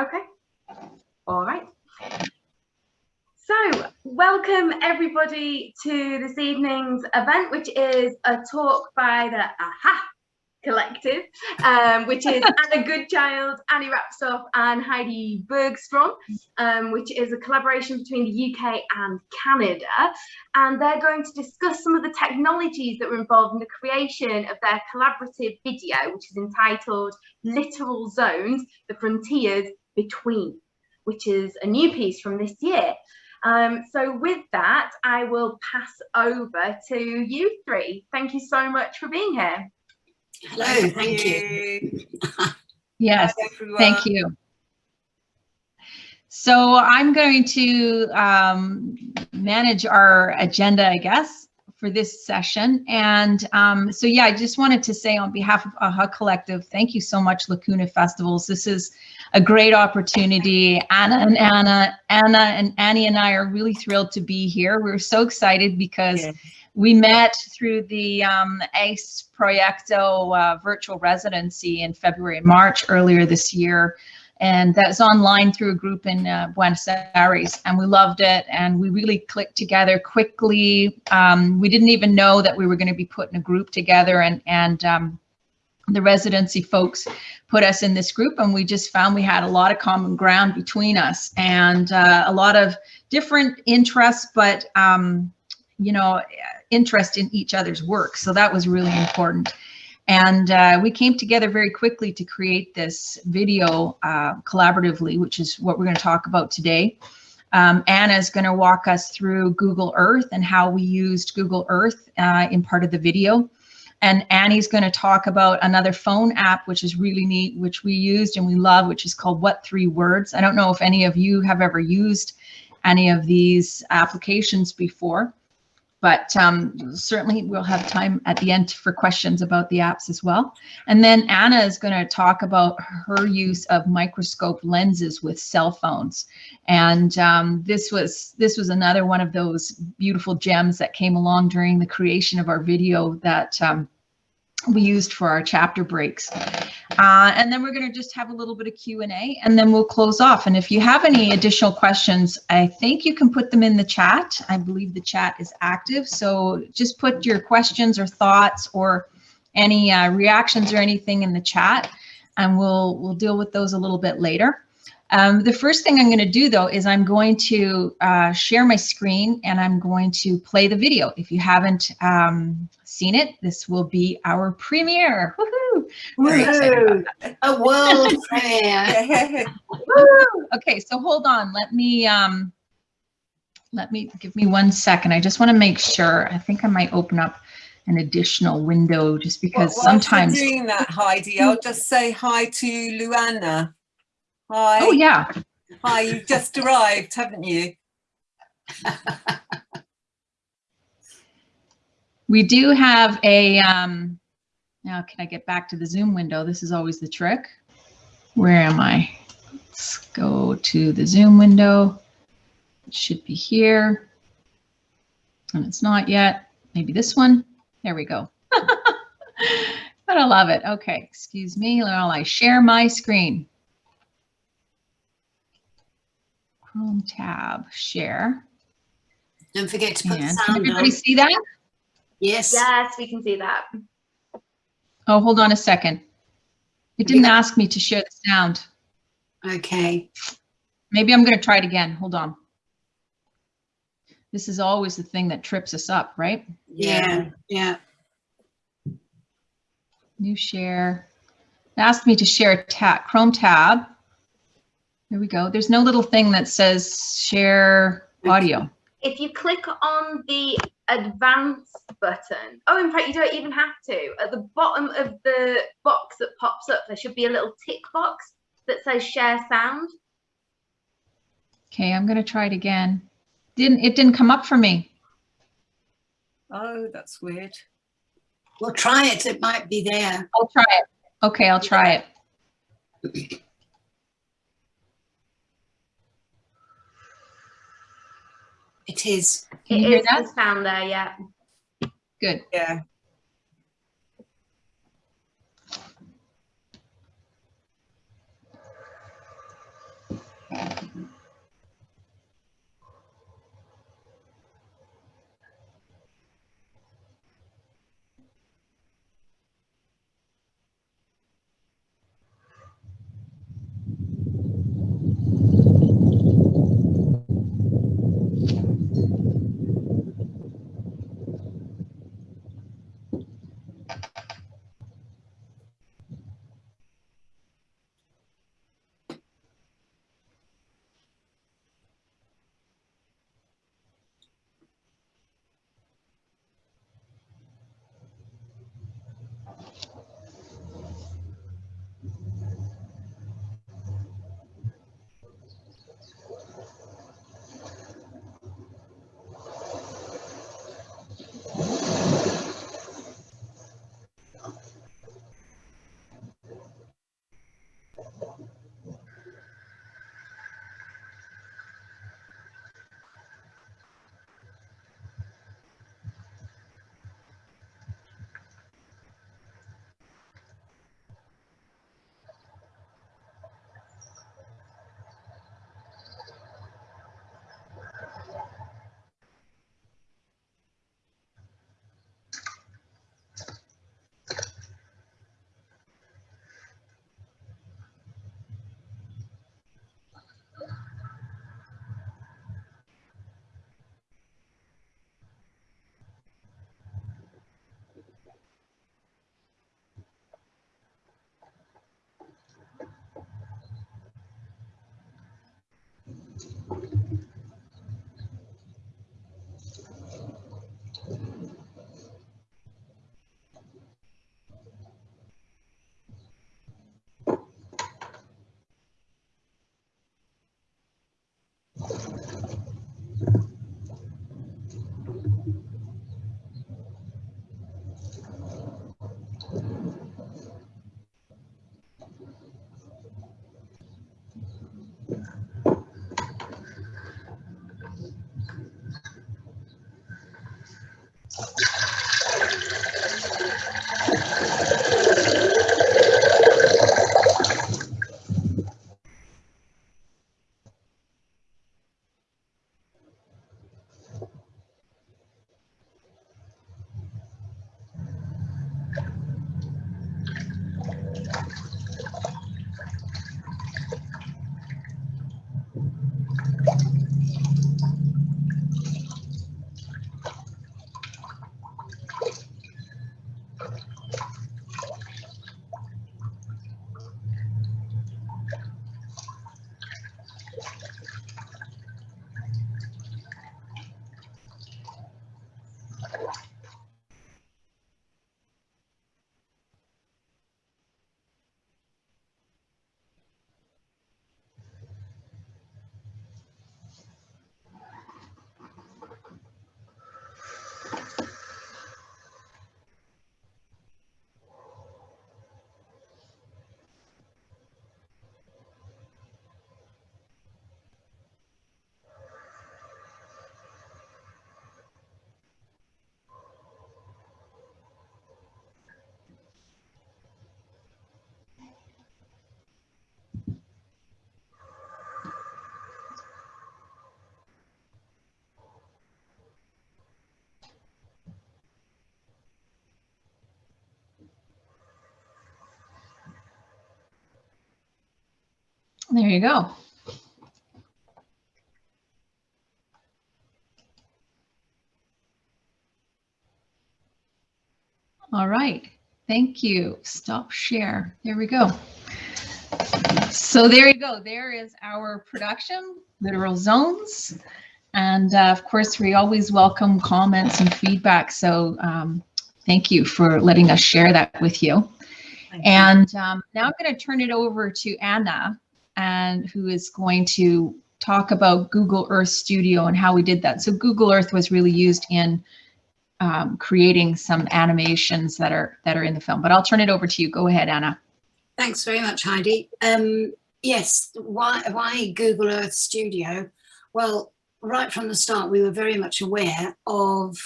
Okay. All right. So, welcome everybody to this evening's event, which is a talk by the AHA Collective, um, which is Anna Goodchild, Annie Rapsoff, and Heidi Bergstrom, um, which is a collaboration between the UK and Canada. And they're going to discuss some of the technologies that were involved in the creation of their collaborative video, which is entitled Littoral Zones, the Frontiers Between, which is a new piece from this year. Um, so with that, I will pass over to you three. Thank you so much for being here. Hello, thank, thank you. you. yes, thank you. So I'm going to um, manage our agenda, I guess, for this session. And um, so, yeah, I just wanted to say on behalf of AHA Collective, thank you so much, Lacuna Festivals. This is a great opportunity. Anna and Anna, Anna and Annie and I are really thrilled to be here. We're so excited because yeah. we met through the um, ACE Proyecto uh, virtual residency in February and March earlier this year. And that's online through a group in uh, Buenos Aires, and we loved it. And we really clicked together quickly. Um, we didn't even know that we were going to be putting a group together, and and um, the residency folks put us in this group and we just found we had a lot of common ground between us and uh, a lot of different interests, but um, you know, interest in each other's work. So that was really important. And uh, we came together very quickly to create this video uh, collaboratively, which is what we're going to talk about today. Um, Anna is going to walk us through Google Earth and how we used Google Earth uh, in part of the video. And Annie's going to talk about another phone app, which is really neat, which we used and we love, which is called What Three Words. I don't know if any of you have ever used any of these applications before, but um, certainly we'll have time at the end for questions about the apps as well. And then Anna is going to talk about her use of microscope lenses with cell phones. And um, this was this was another one of those beautiful gems that came along during the creation of our video that um, we used for our chapter breaks. Uh, and then we're going to just have a little bit of Q&A and then we'll close off. And if you have any additional questions, I think you can put them in the chat. I believe the chat is active. So just put your questions or thoughts or any uh, reactions or anything in the chat and we'll, we'll deal with those a little bit later. Um, the first thing I'm going to do though is I'm going to uh, share my screen and I'm going to play the video. If you haven't um, seen it, this will be our premiere. Woohoo! A world premiere. okay, so hold on. Let me um, let me give me one second. I just want to make sure. I think I might open up an additional window just because well, sometimes doing that, Heidi, I'll just say hi to Luana. Hi. Oh, yeah. Hi, you've just arrived, haven't you? we do have a, um, now can I get back to the Zoom window? This is always the trick. Where am I? Let's go to the Zoom window. It should be here. And it's not yet. Maybe this one. There we go. but I love it. Okay, excuse me while I share my screen. Chrome tab, share. Don't forget to put and the sound Can everybody on. see that? Yes. Yes, we can see that. Oh, hold on a second. It didn't yeah. ask me to share the sound. Okay. Maybe I'm going to try it again. Hold on. This is always the thing that trips us up, right? Yeah, yeah. New share. It asked me to share a tab, Chrome tab. There we go. There's no little thing that says share audio. If you click on the advanced button, oh, in fact, you don't even have to. At the bottom of the box that pops up, there should be a little tick box that says share sound. Okay, I'm going to try it again. Didn't It didn't come up for me. Oh, that's weird. Well, try it. It might be there. I'll try it. Okay, I'll try it. It is. Can you it hear that? sound there, yeah. Good. Yeah. There you go. All right, thank you. Stop share. There we go. So there you go. There is our production, Littoral Zones. And uh, of course, we always welcome comments and feedback. So um, thank you for letting us share that with you. And um, now I'm going to turn it over to Anna, and who is going to talk about Google Earth Studio and how we did that. So Google Earth was really used in um, creating some animations that are that are in the film. But I'll turn it over to you. Go ahead, Anna. Thanks very much, Heidi. Um, yes, why, why Google Earth Studio? Well, right from the start, we were very much aware of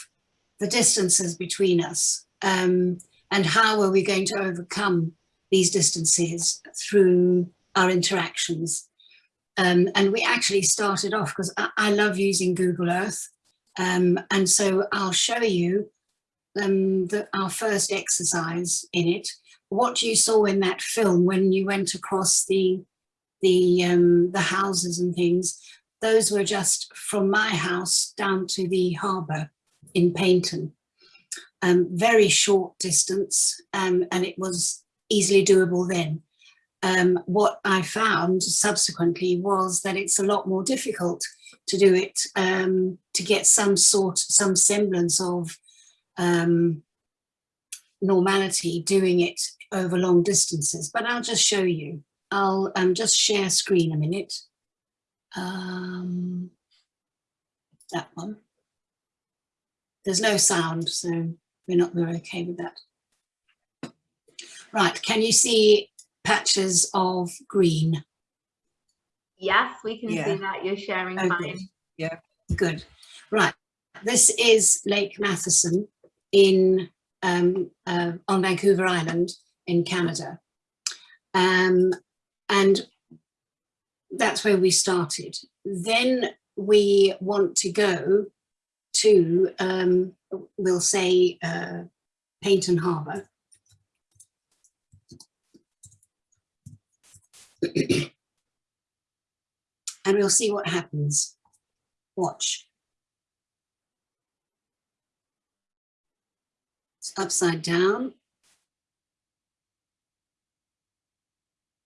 the distances between us um, and how are we going to overcome these distances through our interactions. Um, and we actually started off because I, I, love using Google Earth. Um, and so I'll show you um, the, our first exercise in it. What you saw in that film when you went across the the um, the houses and things, those were just from my house down to the harbour in Paignton. Um, very short distance um, and it was easily doable then. Um, what I found subsequently was that it's a lot more difficult to do it, um, to get some sort, some semblance of um, normality doing it over long distances, but I'll just show you. I'll um, just share screen a minute. Um, that one. There's no sound, so we're not very okay with that. Right, can you see patches of green? Yes, we can Yeah. see that. You're sharing Oh, good. Yeah. Good. Right, this is Lake Matheson in um, uh, on Vancouver Island in Canada. Um, and that's where we started. Then we want to go to, um, we'll say, uh, Paignton Harbour. And we'll see what happens. Watch. It's upside down.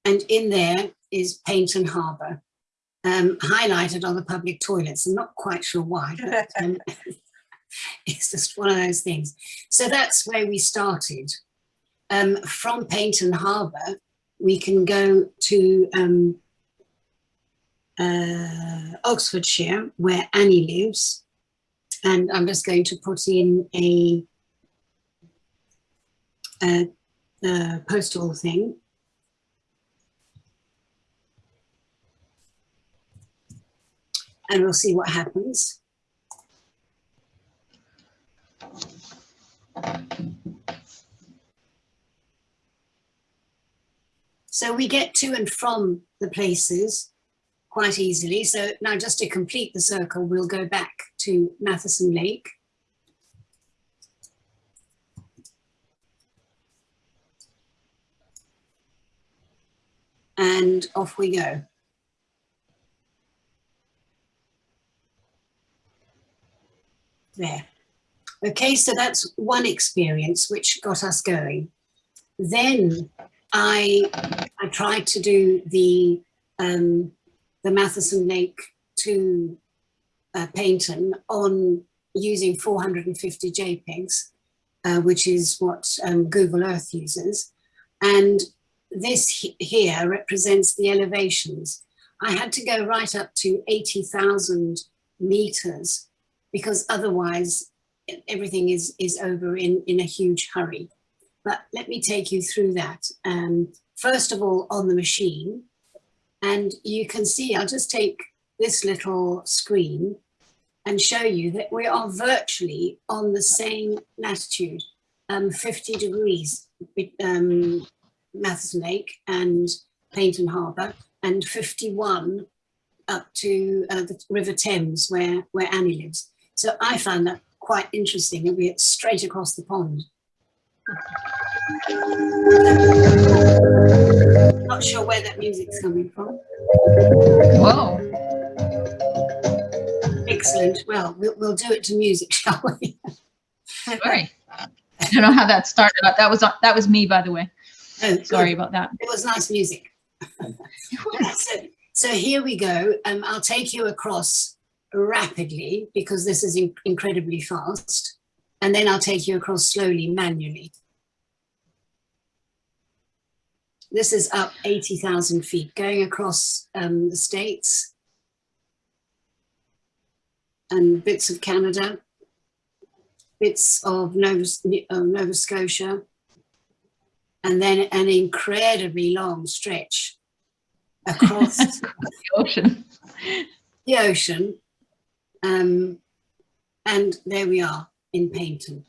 And in there is Paignton Harbour, um, highlighted on the public toilets. I'm not quite sure why, but um, it's just one of those things. So that's where we started. Um, from Paignton Harbour, we can go to um, uh, Oxfordshire, where Annie lives. And I'm just going to put in a, a, a postal thing. And we'll see what happens. So we get to and from the places quite easily. So now just to complete the circle, we'll go back to Matheson Lake. And off we go. There. Okay, so that's one experience which got us going. Then I, I tried to do the um, the Matheson Lake to uh, on using 450 JPEGs, uh, which is what um, Google Earth uses. And this he here represents the elevations. I had to go right up to 80,000 meters because otherwise everything is, is over in, in a huge hurry. But let me take you through that. Um, first of all, on the machine, and you can see, I'll just take this little screen and show you that we are virtually on the same latitude, um, 50 degrees, um, Matheson Lake and Paignton Harbour, and 51 up to uh, the River Thames where, where Annie lives. So I found that quite interesting and we're straight across the pond. Not sure where that music's coming from. Whoa. Excellent. Well, we'll, we'll do it to music, shall we? Sorry. I don't know how that started. but That was that was me, by the way. Oh, good. Sorry about that. It was nice music. so, so here we go. Um, I'll take you across rapidly because this is in- incredibly fast. And then I'll take you across slowly manually. This is up 80,000 feet, going across um, the States and bits of Canada, bits of Nova, uh, Nova Scotia, and then an incredibly long stretch across The ocean. the ocean. Um, and there we are in Paignton.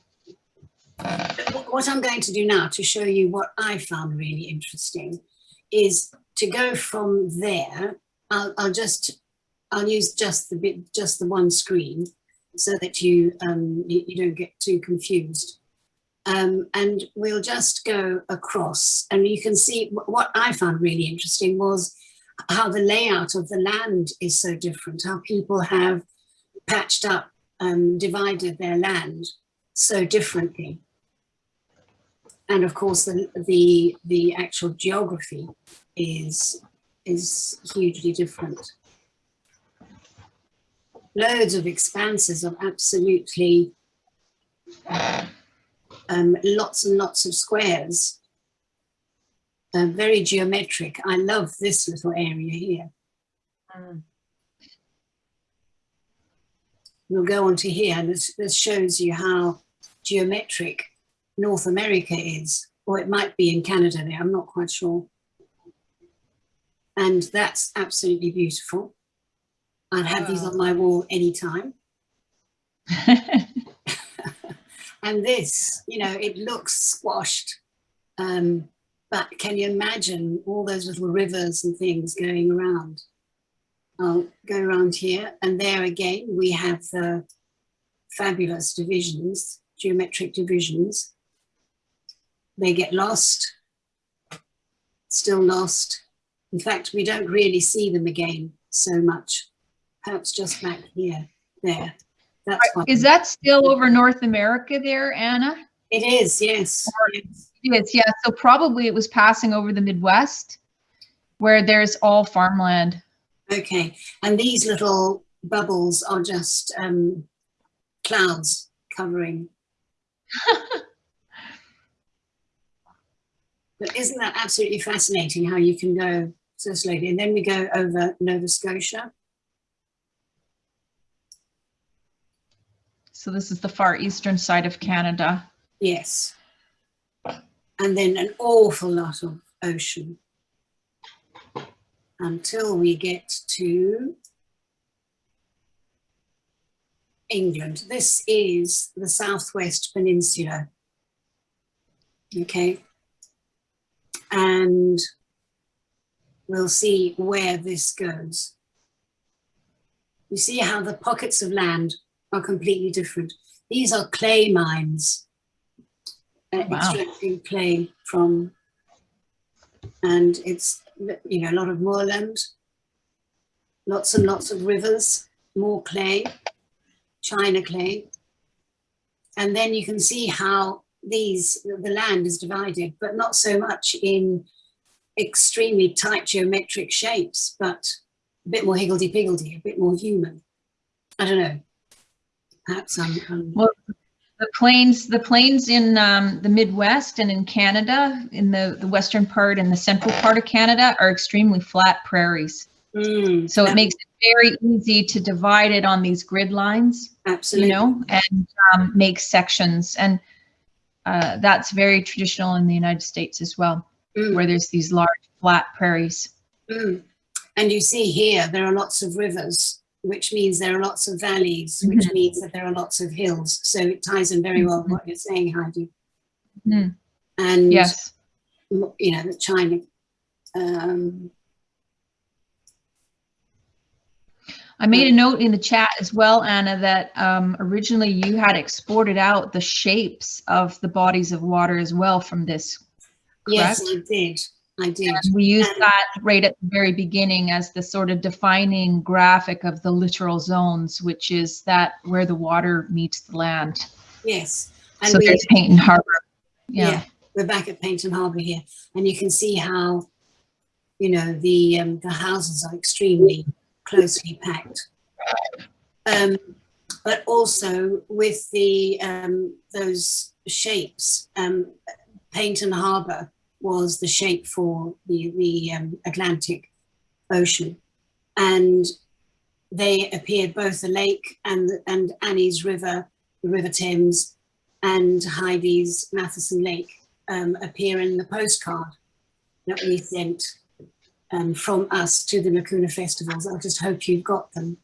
What I'm going to do now to show you what I found really interesting is to go from there. I'll, I'll just, I'll use just the bit, just the one screen so that you, um, you, don't get too confused. Um, and we'll just go across and you can see what I found really interesting was how the layout of the land is so different, how people have patched up, um, divided their land so differently. And of course, the, the, the actual geography is, is hugely different. Loads of expanses of absolutely um, lots and lots of squares. Uh, very geometric. I love this little area here. We'll go on to here, and this, this shows you how geometric North America is, or it might be in Canada there, I'm not quite sure. And that's absolutely beautiful. I'd have these on my wall anytime. And this, you know, it looks squashed. Um, but can you imagine all those little rivers and things going around? I'll go around here and there again, we have the fabulous divisions, geometric divisions. They get lost, still lost. In fact, we don't really see them again so much. Perhaps just back here, there. That's fine. Is that still over North America there, Anna? It is, yes. yes. Yes, yeah. So probably it was passing over the Midwest where there's all farmland. Okay, and these little bubbles are just um, clouds covering. but isn't that absolutely fascinating how you can go so slowly? And then we go over Nova Scotia. So this is the far eastern side of Canada. Yes. And then an awful lot of ocean until we get to England. This is the Southwest Peninsula. Okay. And we'll see where this goes. You see how the pockets of land are completely different. These are clay mines, uh, Wow. extracting clay from, and it's, you know, a lot of moorland, lots and lots of rivers, more clay, china clay. And then you can see how these, the land is divided, but not so much in extremely tight geometric shapes, but a bit more higgledy-piggledy, a bit more human. I don't know. Perhaps I'm, I'm Well, the plains, the plains in um, the Midwest and in Canada, in the, the western part and the central part of Canada are extremely flat prairies. Mm, So it makes it very easy to divide it on these grid lines, you know, and um, make sections. And uh, that's very traditional in the United States as well, Mm, where there's these large flat prairies. mm. And you see here, there are lots of rivers, which means there are lots of valleys, which Mm-hmm. means that there are lots of hills. So it ties in very well with what you're saying, Heidi. Mhm. And, Yes. you know, the China, um, I made a note in the chat as well, Anna, that um, originally you had exported out the shapes of the bodies of water as well from this. yes, I did. I did. We used And- that right at the very beginning as the sort of defining graphic of the littoral zones, which is that where the water meets the land. Yes. And So we, there's Paignton Harbor. yeah. Yeah. we're back at Paignton Harbour here, and you can see how, you know, the um, the houses are extremely closely packed. Um, but also with the um, those shapes, um, Paignton Harbour was the shape for the the um, Atlantic Ocean, and they appeared both the lake and and Annie's River, the River Thames, and Heidi's Matheson Lake um, appear in the postcard that we sent um, from us to the Lacuna festivals. I just hope you've got them.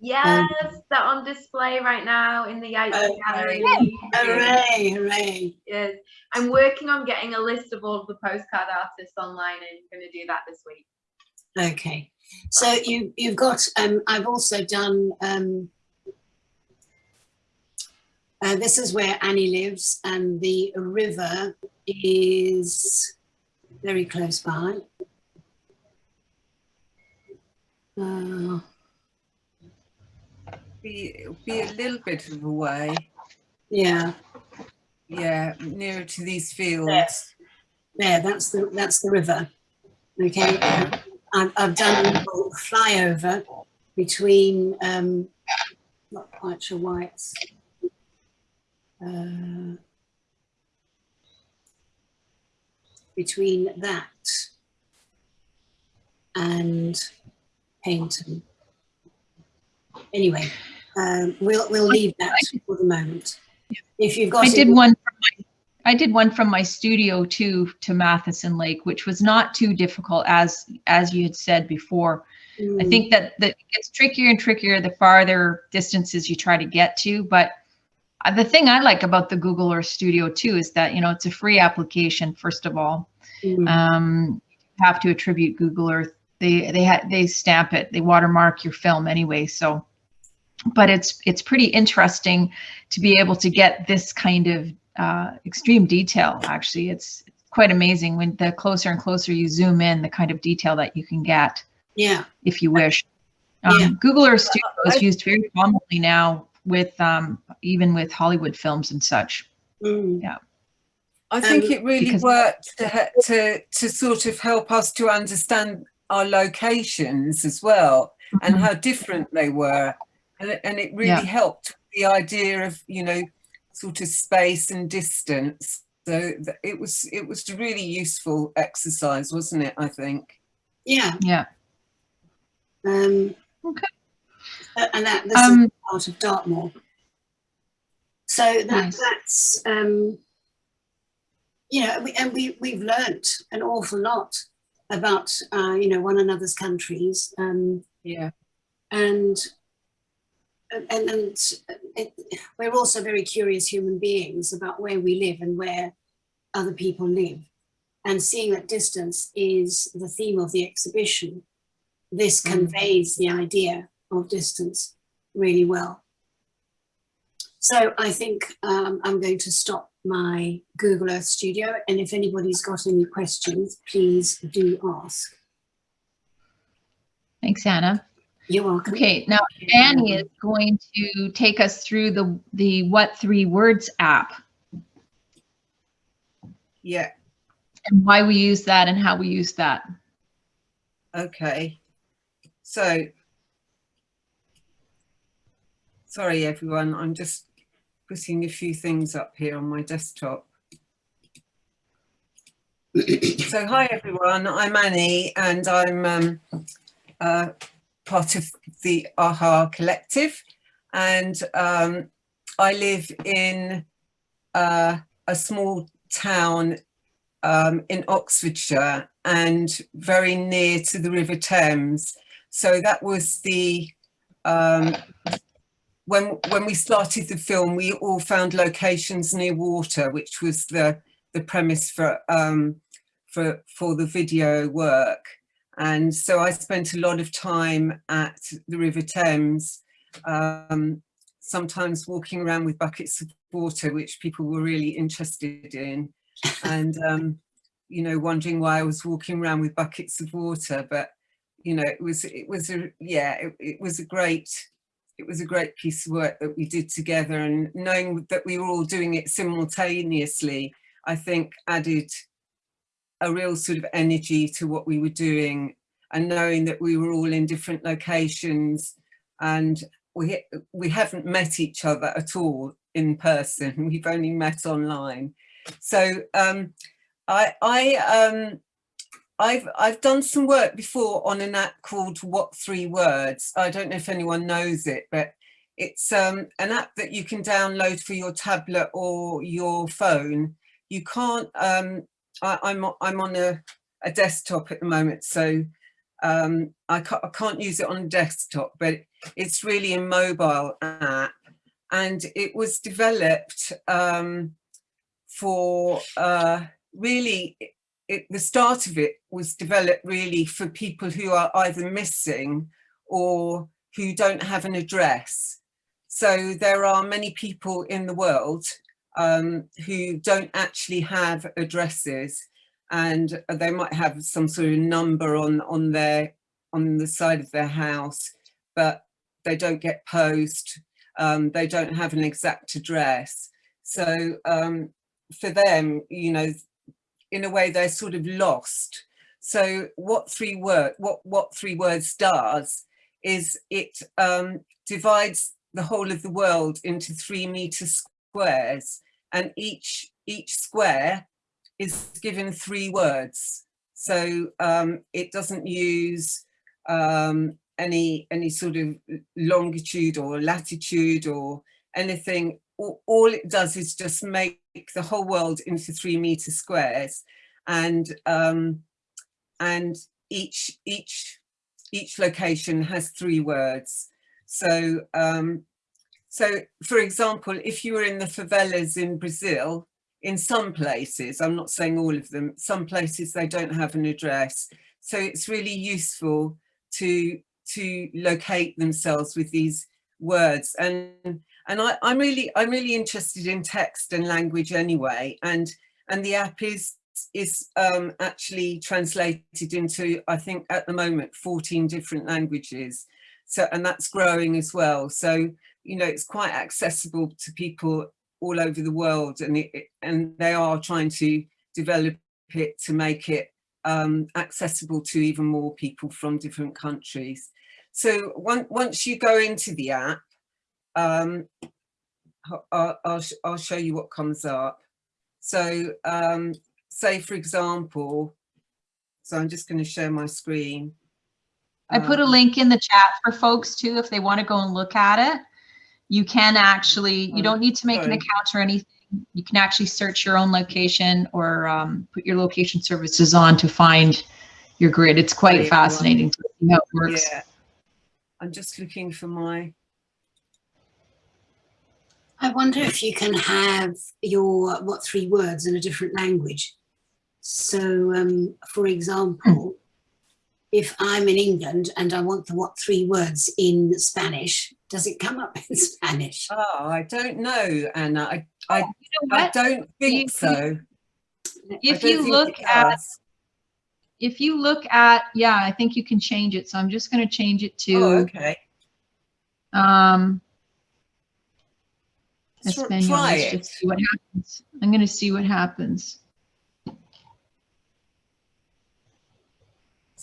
Yes, they're on display right now in the Yates. Gallery. Hooray, hooray. Yes. I'm working on getting a list of all of the postcard artists online and I'm going to do that this week. Okay. So you, you've got, um, I've also done, um, uh, this is where Annie lives and the river is very close by. Uh, Be, be a little bit of a way. yeah, Yeah, nearer to these fields. there, that's the, that's the river. Okay. I've, I've done a little flyover between, um, not quite sure why it's, uh, between that and Paignton. Anyway, um, we'll, we'll leave that for the moment. If you've got. I did one. From my, I did one from my studio too to Matheson Lake, which was not too difficult as as you had said before. I Mm, think that that it gets trickier and trickier the farther distances you try to get to. But uh, the thing I like about the Google Earth Studio too is that you know it's a free application. First of all, mm, um, you have to attribute Google Earth. They they ha- they stamp it. They watermark your film anyway. So, but it's it's pretty interesting to be able to get this kind of uh, extreme detail. Actually, it's quite amazing when the closer and closer you zoom in, the kind of detail that you can get Yeah, if you wish. Um, Yeah. Google Earth Studio is used very commonly now with um, even with Hollywood films and such. mm, I think Um, it really worked to, to to sort of help us to understand our locations as well and how different they were, and it, and it really Yeah. helped the idea of you know sort of space and distance. So it was it was a really useful exercise, wasn't it? I think. yeah. Yeah. Um, Okay. And that, this is Um, part of Dartmoor. So that, Nice. that's, um, you know, we, and we, we've learnt an awful lot about, uh, you know, one another's countries. Um, Yeah. and and, and it, we're also very curious human beings about where we live and where other people live. And seeing that distance is the theme of the exhibition, this Mm. conveys the idea of distance really well. So I think um, I'm going to stop my Google Earth Studio. And if anybody's got any questions, please do ask. Thanks, Anna. You're welcome. Okay, now Annie is going to take us through the the What Three Words app Yeah. and why we use that and how we use that. Okay. So, sorry everyone, I'm just putting a few things up here on my desktop. so, hi everyone, I'm Annie and I'm um, uh, part of the AHA Collective and um, I live in uh, a small town um, in Oxfordshire and very near to the River Thames. So that was the um, when when we started the film, we all found locations near water, which was the the premise for um, for for the video work. And so I spent a lot of time at the River Thames, um, sometimes walking around with buckets of water, which people were really interested in. And um, you know, wondering why I was walking around with buckets of water, but you know, it was, it was a, yeah, it, it was a great, it was a great piece of work that we did together and knowing that we were all doing it simultaneously, I think added a real sort of energy to what we were doing and knowing that we were all in different locations and we we haven't met each other at all in person. We've only met online. So um, I I um I've I've done some work before on an app called What Three Words. I don't know if anyone knows it but it's um, an app that you can download for your tablet or your phone. You can't I, I'm I'm on a, a desktop at the moment so um, I, can't, I can't use it on a desktop, but it's really a mobile app and it was developed um, for uh, really, it, the start of it was developed really for people who are either missing or who don't have an address. So there are many people in the world um, who don't actually have addresses and they might have some sort of number on on their on the side of their house but they don't get post um, they don't have an exact address. So um, for them you know in a way they're sort of lost. So what three word what what three words does is it um, divides the whole of the world into three meter squares and each each square is given three words. So um, it doesn't use um, any any sort of longitude or latitude or anything. All, it does is just make the whole world into three meter squares, and um, and each each each location has three words. So um, so for example, if you were in the favelas in Brazil, in some places, I'm not saying all of them, some places they don't have an address. So it's really useful to to locate themselves with these words. And and I, I'm really I'm really interested in text and language anyway. And and the app is is um, actually translated into, I think at the moment, 14 different languages. So, and that's growing as well. So, you know, it's quite accessible to people all over the world and it, and they are trying to develop it to make it um, accessible to even more people from different countries. So one, once you go into the app, um, I'll, I'll, I'll, show you what comes up. So um, say for example, so I'm just going to share my screen. I put a um, link in the chat for folks too, if they want to go and look at it you can actually, you don't need to make an account or anything. You can actually search your own location or um, put your location services on to find your grid. It's quite right. fascinating to see how it works. Yeah. I'm just looking for my. I wonder if you can have your what three words in a different language. So, um, for example, if I'm in England and I want the what three words in Spanish, does it come up in Spanish? Oh, I don't know, Anna. I, I, oh, you know I don't think you, so. If you look at, if you look at, yeah, I think you can change it. So I'm just going to change it to. Oh, okay. Um, Espanol. Try Let's see what happens. I'm going to see what happens.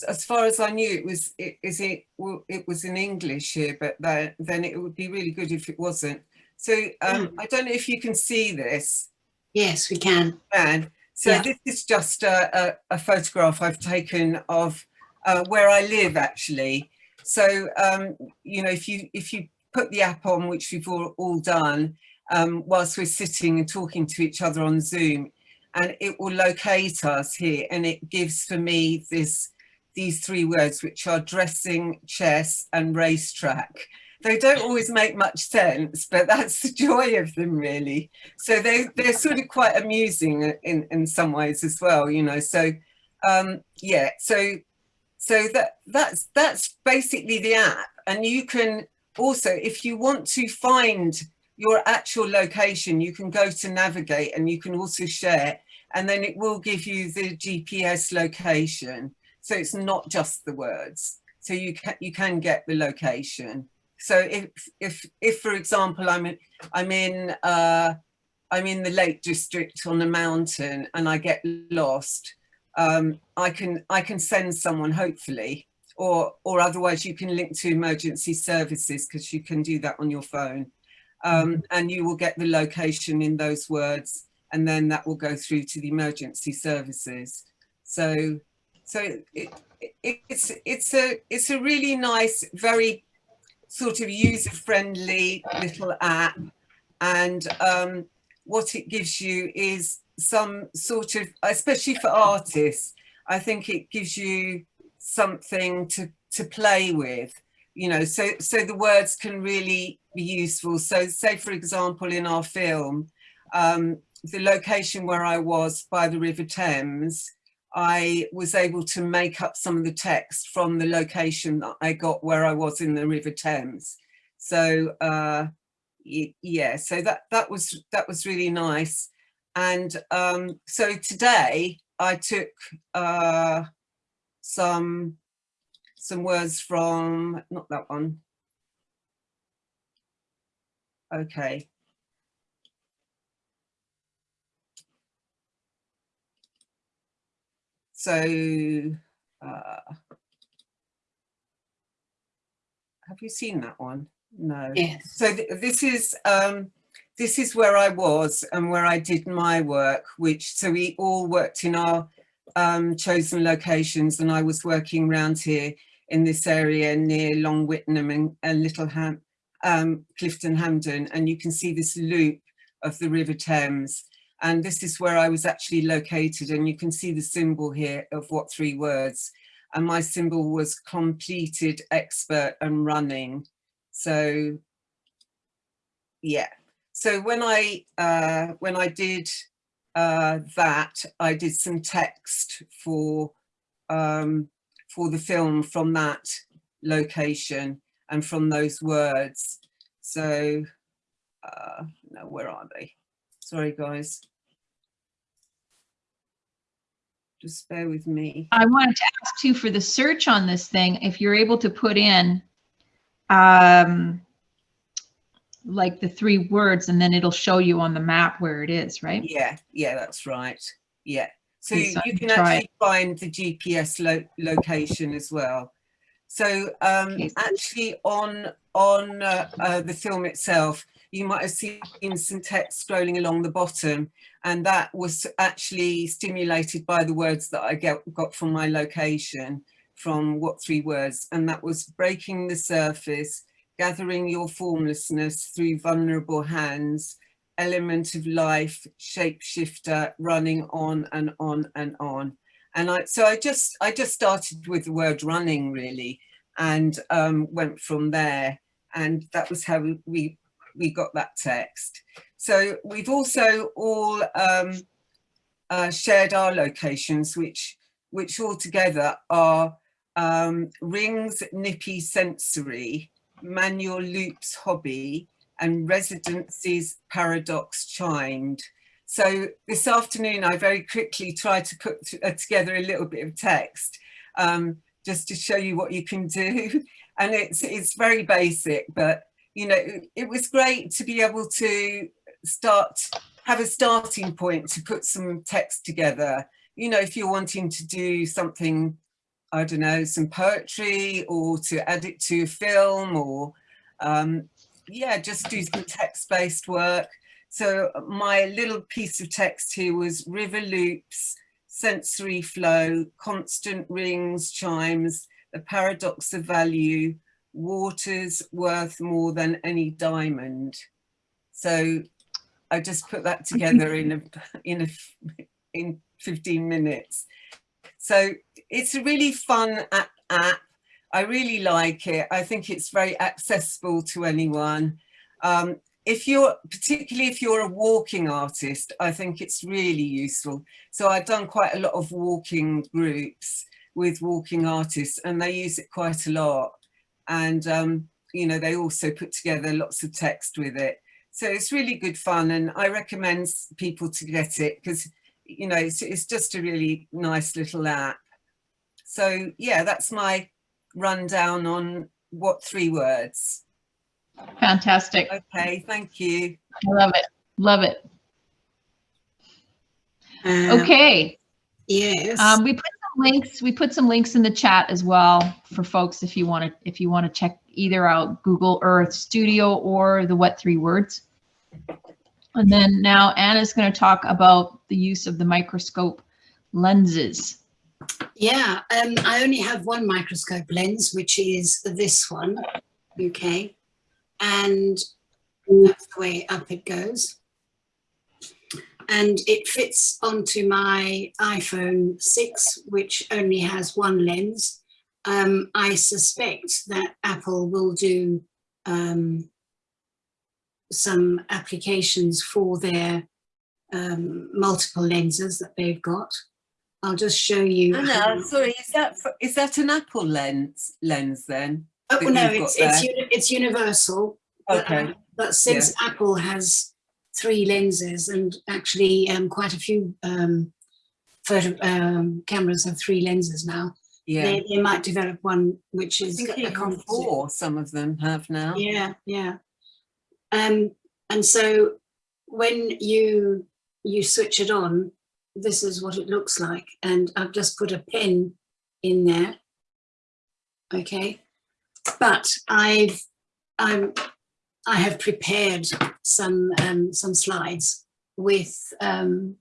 As far as I knew, it was it is it well, it was in English here, but that, then it would be really good if it wasn't. So um, mm. I don't know if you can see this. Yes, we can. And so yeah. this is just a, a, a, photograph I've taken of uh, where I live actually. So um, you know, if you if you put the app on, which we've all, all done, um, whilst we're sitting and talking to each other on Zoom, and it will locate us here, and it gives for me this these three words, which are dressing, chess and racetrack. They don't always make much sense, but that's the joy of them really. So they, they're sort of quite amusing in, in some ways as well, you know, so um, yeah, so so that that's that's basically the app and you can also if you want to find your actual location you can go to navigate and you can also share and then it will give you the GPS location. So it's not just the words. So you can you can get the location. So if if if for example I'm in, I'm in uh, I'm in the Lake District on a mountain and I get lost, um, I can I can send someone hopefully, or or otherwise you can link to emergency services because you can do that on your phone, um, and you will get the location in those words, and then that will go through to the emergency services. So so it, it, it's it's a it's a really nice, very sort of user friendly little app, and um, what it gives you is some sort of, especially for artists, I think it gives you something to, to play with, you know, so, so the words can really be useful. So say, for example, in our film, um, the location where I was by the River Thames, I was able to make up some of the text from the location that I got where I was in the River Thames. So uh, yeah, so that that was that was really nice. And um, so today I took uh, some some words from not that one. Okay. So uh, have you seen that one? No. Yes. So th this is um, this is where I was and where I did my work, which so we all worked in our um, chosen locations and I was working around here in this area near Long Wittenham and, and Little Ham, um, Clifton Hampden and you can see this loop of the River Thames and this is where I was actually located and you can see the symbol here of what three words and my symbol was completed expert and running so yeah so when I uh, when I did uh, that, I did some text for um, for the film from that location and from those words. So uh, no, where are they? Sorry, guys. Just bear with me. I wanted to ask too for the search on this thing, if you're able to put in um, like the three words and then it'll show you on the map where it is, right? Yeah, yeah, that's right. Yeah. So you, you can actually find the GPS lo location as well. So um, Okay, actually on on uh, uh, the film itself, you might have seen some text scrolling along the bottom and that was actually stimulated by the words that I get, got from my location from what three words and that was breaking the surface, gathering your formlessness through vulnerable hands, element of life, shapeshifter, running on and on and on. And I, so I just, I just started with the word running really and um, went from there. And that was how we, we got that text. So we've also all um, uh, shared our locations, which, which all together are um, Rings Nippy Sensory, Manual Loops Hobby, and Residencies Paradox Chimed. So this afternoon, I very quickly tried to put uh, together a little bit of text um, just to show you what you can do. And it's, it's very basic, but you know, it, was great to be able to start, have a starting point to put some text together. You know, if you're wanting to do something I don't know, some poetry or to add it to a film or um, yeah, just do some text-based work. So my little piece of text here was river loops, sensory flow, constant rings, chimes, the paradox of value, waters worth more than any diamond. So I just put that together in a in a in 15 minutes. So it's a really fun app, app. I really like it. I think it's very accessible to anyone. Um, if you're, particularly if you're a walking artist, I think it's really useful. So I've done quite a lot of walking groups with walking artists and they use it quite a lot. And, um, you know, they also put together lots of text with it. So it's really good fun and I recommend people to get it because you know, it's, it's just a really nice little app. So yeah, that's my rundown on what three words. Fantastic. Okay, thank you. I love it. Love it. Uh, Okay. Yes. Um, we put some links, we put some links in the chat as well for folks if you want to, if you want to check either out Google Earth Studio or the What Three Words. And then now Anna's going to talk about the use of the microscope lenses. Yeah, um, I only have one microscope lens, which is this one, okay? And that's the way up it goes. And it fits onto my iPhone 6, which only has one lens. Um, I suspect that Apple will do um, some applications for their um, multiple lenses that they've got. I'll just show you. Anna, sorry, is that for, is that an Apple lens lens then? Oh, that no, it's, it's, uni- it's universal. but, Okay. um, But since Apple has three lenses and actually um, quite a few um, photo um, cameras have three lenses now, Yeah. they, they might develop one which is a four some of them have now. Yeah, yeah. Um, and so when you you switch it on, this is what it looks like. And I've just put a pin in there. Okay. But I've I'm I have prepared some um, some slides with um,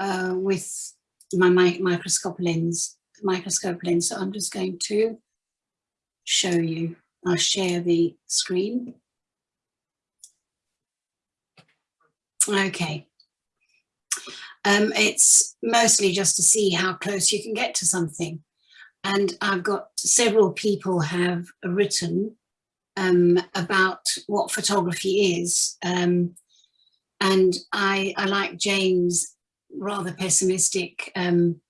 uh, with my, microscope lens microscope lens. So I'm just going to show you. I'll share the screen. Okay. Um, it's mostly just to see how close you can get to something. And I've got several people have written um, about what photography is. Um, and I, I like James' rather pessimistic um,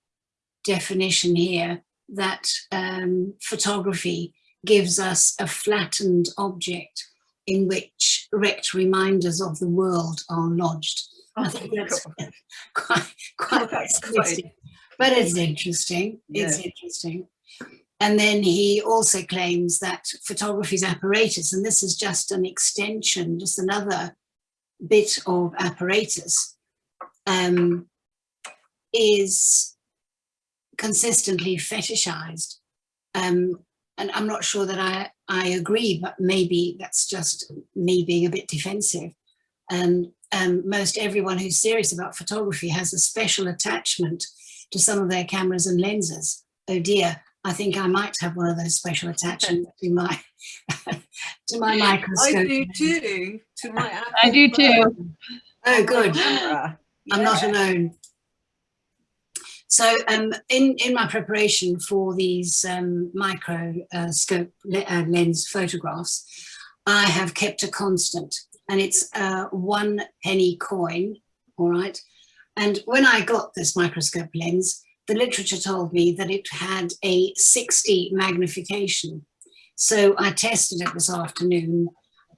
definition here that um, photography gives us a flattened object in which wrecked reminders of the world are lodged. I Oh, think that's God. quite, quite that's pessimistic, but it's interesting. It's Yeah. interesting. And then he also claims that photography's apparatus, and this is just an extension, just another bit of apparatus, um, is consistently fetishized. Um, and I'm not sure that I, I agree, but maybe that's just me being a bit defensive. And um, most everyone who's serious about photography has a special attachment to some of their cameras and lenses. Oh dear, I think I might have one of those special attachments to my to my microscope. I do too. To my Apple I do too. phone, Oh, good. camera. I'm not alone. So um, in, in my preparation for these um, microscope le- uh, lens photographs, I have kept a constant and it's a one penny coin, all right? And when I got this microscope lens, the literature told me that it had a 60 magnification. So I tested it this afternoon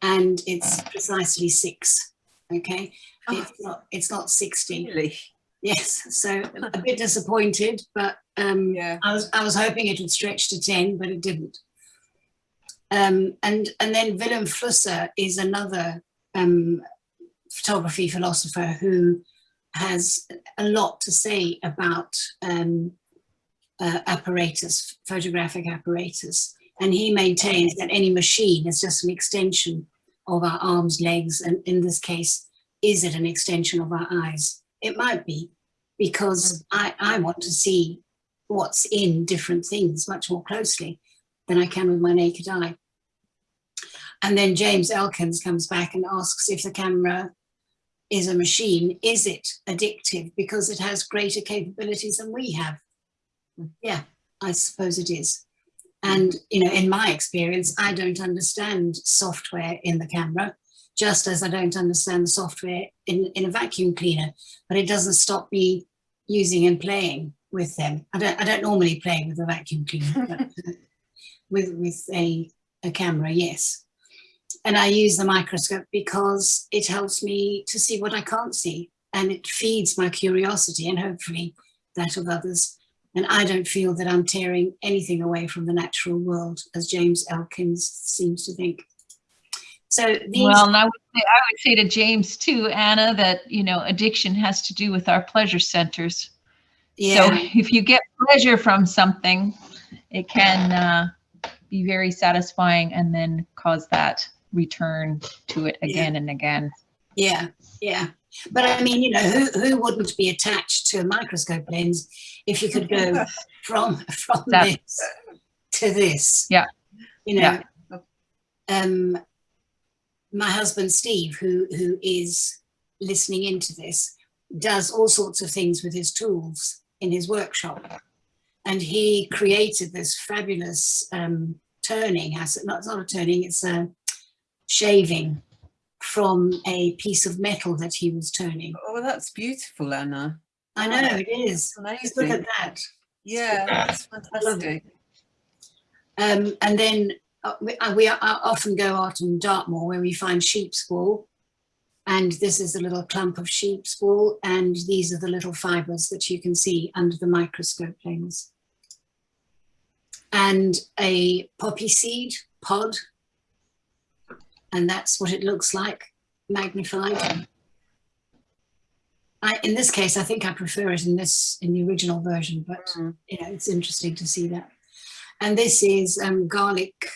and it's precisely six, okay? It's not, it's not 60. Really? Yes, so a bit disappointed, but um, Yeah. I was I was hoping it would stretch to ten, but it didn't. Um, and and then Vilém Flusser is another um, photography philosopher who has a lot to say about um, uh, apparatus, photographic apparatus, and he maintains that any machine is just an extension of our arms, legs, and in this case, is it an extension of our eyes? It might be, because I, I want to see what's in different things much more closely than I can with my naked eye. And then James Elkins comes back and asks if the camera is a machine, is it addictive because it has greater capabilities than we have? Yeah, I suppose it is. And, you know, in my experience, I don't understand software in the camera, just as I don't understand the software in, in a vacuum cleaner, but it doesn't stop me using and playing with them. I don't, I don't normally play with a vacuum cleaner, but uh, with, with a, a camera, yes. And I use the microscope because it helps me to see what I can't see. and it feeds my curiosity and hopefully that of others. And I don't feel that I'm tearing anything away from the natural world, as James Elkins seems to think. So these, Well, and I would, say, I would say to James too, Anna, that, you know, addiction has to do with our pleasure centers. Yeah. So if you get pleasure from something, it can uh, be very satisfying and then cause that return to it Yeah. again and again. yeah, yeah. But I mean, you know, who, who wouldn't be attached to a microscope lens if you could go from from That- this to this? Yeah. You know, Yeah. um, my husband Steve, who who is listening into this, does all sorts of things with his tools in his workshop, and he created this fabulous um, turning. Has it not it's not a turning; it's a shaving from a piece of metal that he was turning. Oh, that's beautiful, Anna. I know it is. Look at that. Yeah, that's fantastic. Um, and then uh, we, uh, we are, uh, often go out in Dartmoor where we find sheep's wool. And this is a little clump of sheep's wool. And these are the little fibers that you can see under the microscope lens. And a poppy seed pod. And that's what it looks like, magnified. I, in this case, I think I prefer it in this, in the original version, but Mm. you know, it's interesting to see that. And this is um, garlic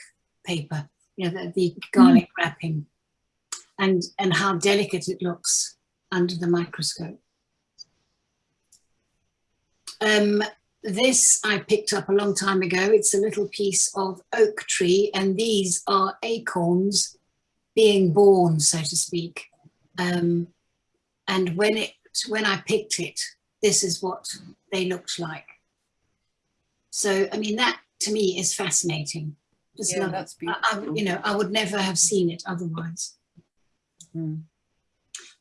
paper, you know, the, the garlic wrapping, and and how delicate it looks under the microscope. Um, this I picked up a long time ago. It's a little piece of oak tree, and these are acorns being born, so to speak. Um, and when it when I picked it, this is what they looked like. So, I mean, that to me is fascinating. Just Yeah, love it. I, I- you know, I would never have seen it otherwise. Mm.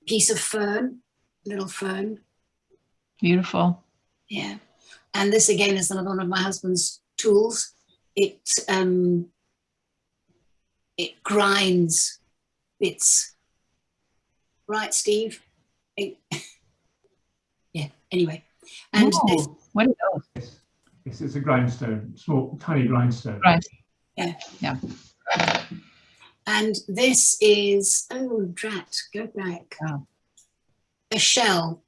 Piece of fern, little fern, Beautiful. yeah. And this again is another one of my husband's tools. It um, it grinds bits. Right, Steve? Yeah. Anyway, and Oh, this, what are those? Yes, Yes, it's a grindstone, small, tiny grindstone. Right. Yeah. Yeah. And this is, oh, drat, go back. Wow. A shell.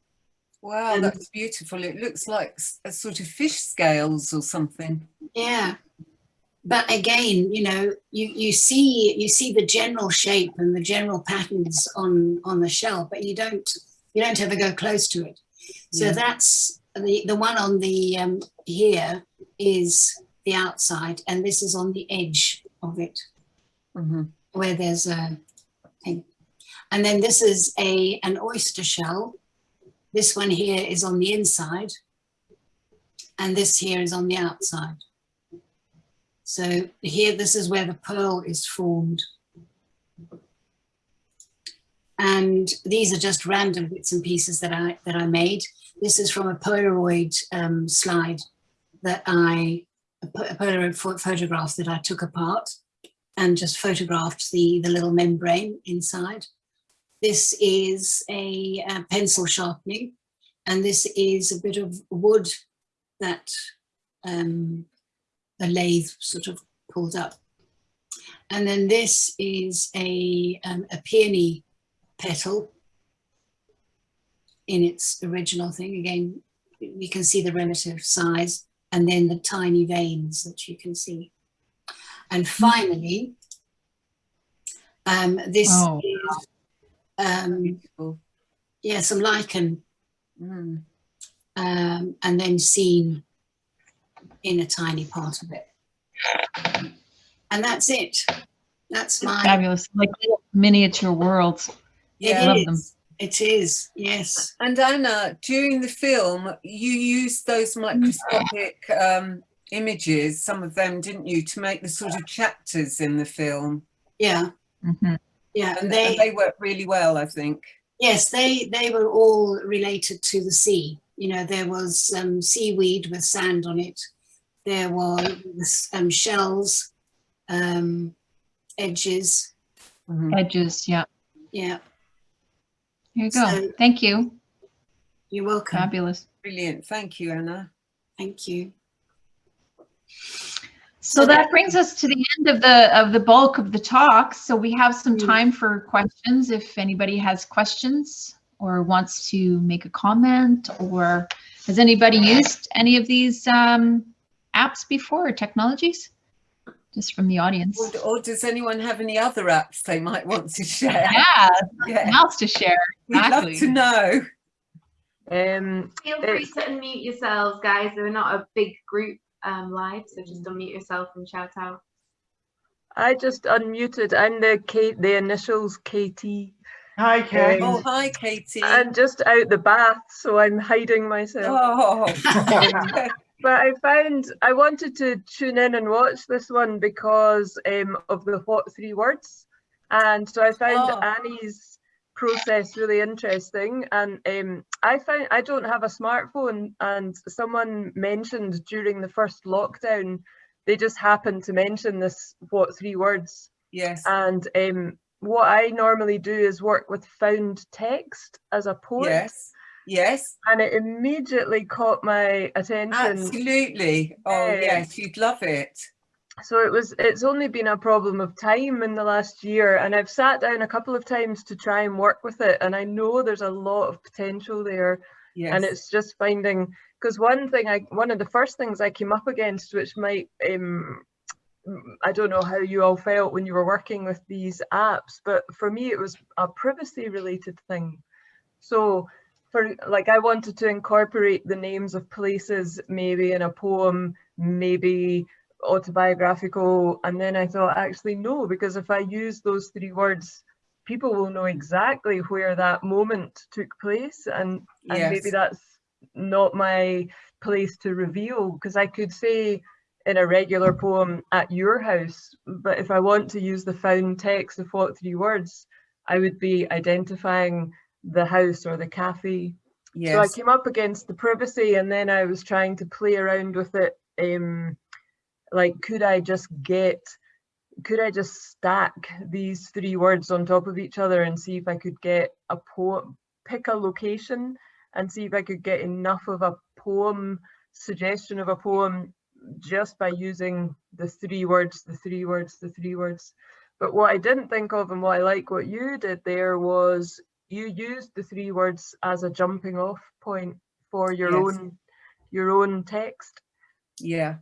Wow, Um, that's beautiful. It looks like a sort of fish scales or something. Yeah. But again, you know, you, you see you see the general shape and the general patterns on on the shell, but you don't you don't ever go close to it. So Yeah. that's the the one on the um, here is the outside, and this is on the edge of it. mm -hmm. where there's a thing. And then this is a an oyster shell. This one here is on the inside. And this here is on the outside. So here, this is where the pearl is formed. And these are just random bits and pieces that I that I made. This is from a Polaroid um, slide that I a Polaroid photograph that I took apart and just photographed the, the little membrane inside. This is a, uh pencil sharpening, and this is a bit of wood that um, a lathe sort of pulled up. And then this is a, um, a peony petal in its original thing. Again, you can see the relative size and then the tiny veins that you can see. And finally, um, this Oh, is, um, yeah, some lichen, Mm. um, and then seen in a tiny part of it. And that's it. That's my, Fabulous. Like miniature worlds. it love is. them. It is, yes. And Anna, during the film, you used those microscopic um, images, some of them, didn't you, to make the sort of chapters in the film? Yeah, Mhm. yeah. And They, they, they work really well, I think. yes, they, they were all related to the sea. You know, there was um, seaweed with sand on it. There was um, shells, um, edges. Mhm. Edges. Yeah. Yeah. Here you go. So- Thank you. You're welcome. Fabulous. Brilliant. Thank you, Anna. Thank you. So that brings us to the end of the of the bulk of the talk. So we have some Mm. time for questions if anybody has questions or wants to make a comment or has anybody used any of these um, apps before or technologies? Just from the audience. Or, or does anyone have any other apps they might want to share? Yeah, Yeah, else to share. we'd love to know. Um, Feel free to unmute yourselves, guys. We're not a big group um, live, so just unmute yourself and shout out. I just unmuted. I'm the K, the initials KT. Hi, Kate. Oh, hi, Katie. I'm just out the bath, so I'm hiding myself. Oh, But I found I wanted to tune in and watch this one because um, of the what three words, and so I found Oh. Annie's process really interesting. And um, I found I don't have a smartphone, and someone mentioned during the first lockdown, they just happened to mention this what three words, yes. and um, what I normally do is work with found text as a poet, Yes. Yes. and it immediately caught my attention. Absolutely. Oh, Yeah. yes. You'd love it. So it was it's only been a problem of time in the last year and I've sat down a couple of times to try and work with it and I know there's a lot of potential there Yes. and it's just finding because one thing I one of the first things I came up against which might um I don't know how you all felt when you were working with these apps but for me it was a privacy related thing so for like I wanted to incorporate the names of places maybe in a poem maybe autobiographical. And then I thought actually no because if I use those three words people will know exactly where that moment took place. And and maybe that's not my place to reveal because I could say in a regular poem at your house but if I want to use the found text of what three words I would be identifying the house or the cafe so I came up against the privacy and then I was trying to play around with it. Um, like, could I just get, could I just stack these three words on top of each other and see if I could get a poem, pick a location and see if I could get enough of a poem, suggestion of a poem just by using the three words, the three words, the three words. But what I didn't think of and what I like what you did there was you used the three words as a jumping off point for your Yes. own your own text. Yeah.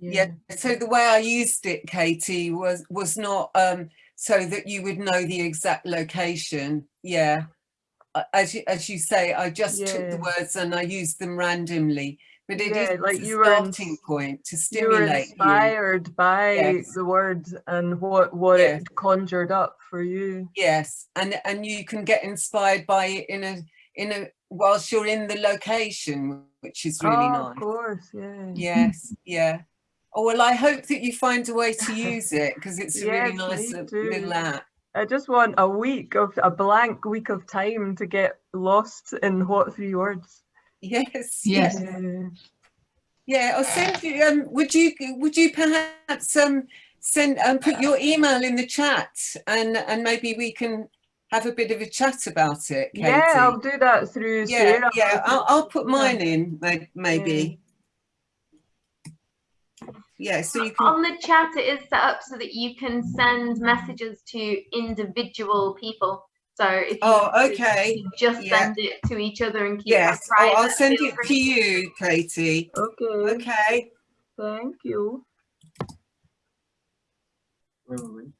Yeah. So the way I used it, Katie, was was not um so that you would know the exact location. Yeah. As you, as you say, I just took the words and I used them randomly. But it is Yeah, like a you were starting point to You were stimulate you. inspired by Yes. the words and what what Yes. it conjured up for you. Yes, and and you can get inspired by it in a in a whilst you're in the location, which is really oh, nice. Of course, yeah. Yes, yeah. Oh well, I hope that you find a way to use it because it's a really nice little app. I just want a week of a blank week of time to get lost in what three words. Yes, Yes. Yeah. yeah. I'll send you. Um, would you would you perhaps um send um put your email in the chat and and maybe we can have a bit of a chat about it, Katie. Yeah, I'll do that through yeah, Sarah. yeah. I'll, I'll put mine in may- maybe. Yeah, so you can. On the chat, it is set up so that you can send messages to individual people. So if you Oh, want to, okay. just Yeah. send it to each other and keep Yes, it oh, private. I'll send it free. to you, Katie. Okay, Okay. thank you. Where were we?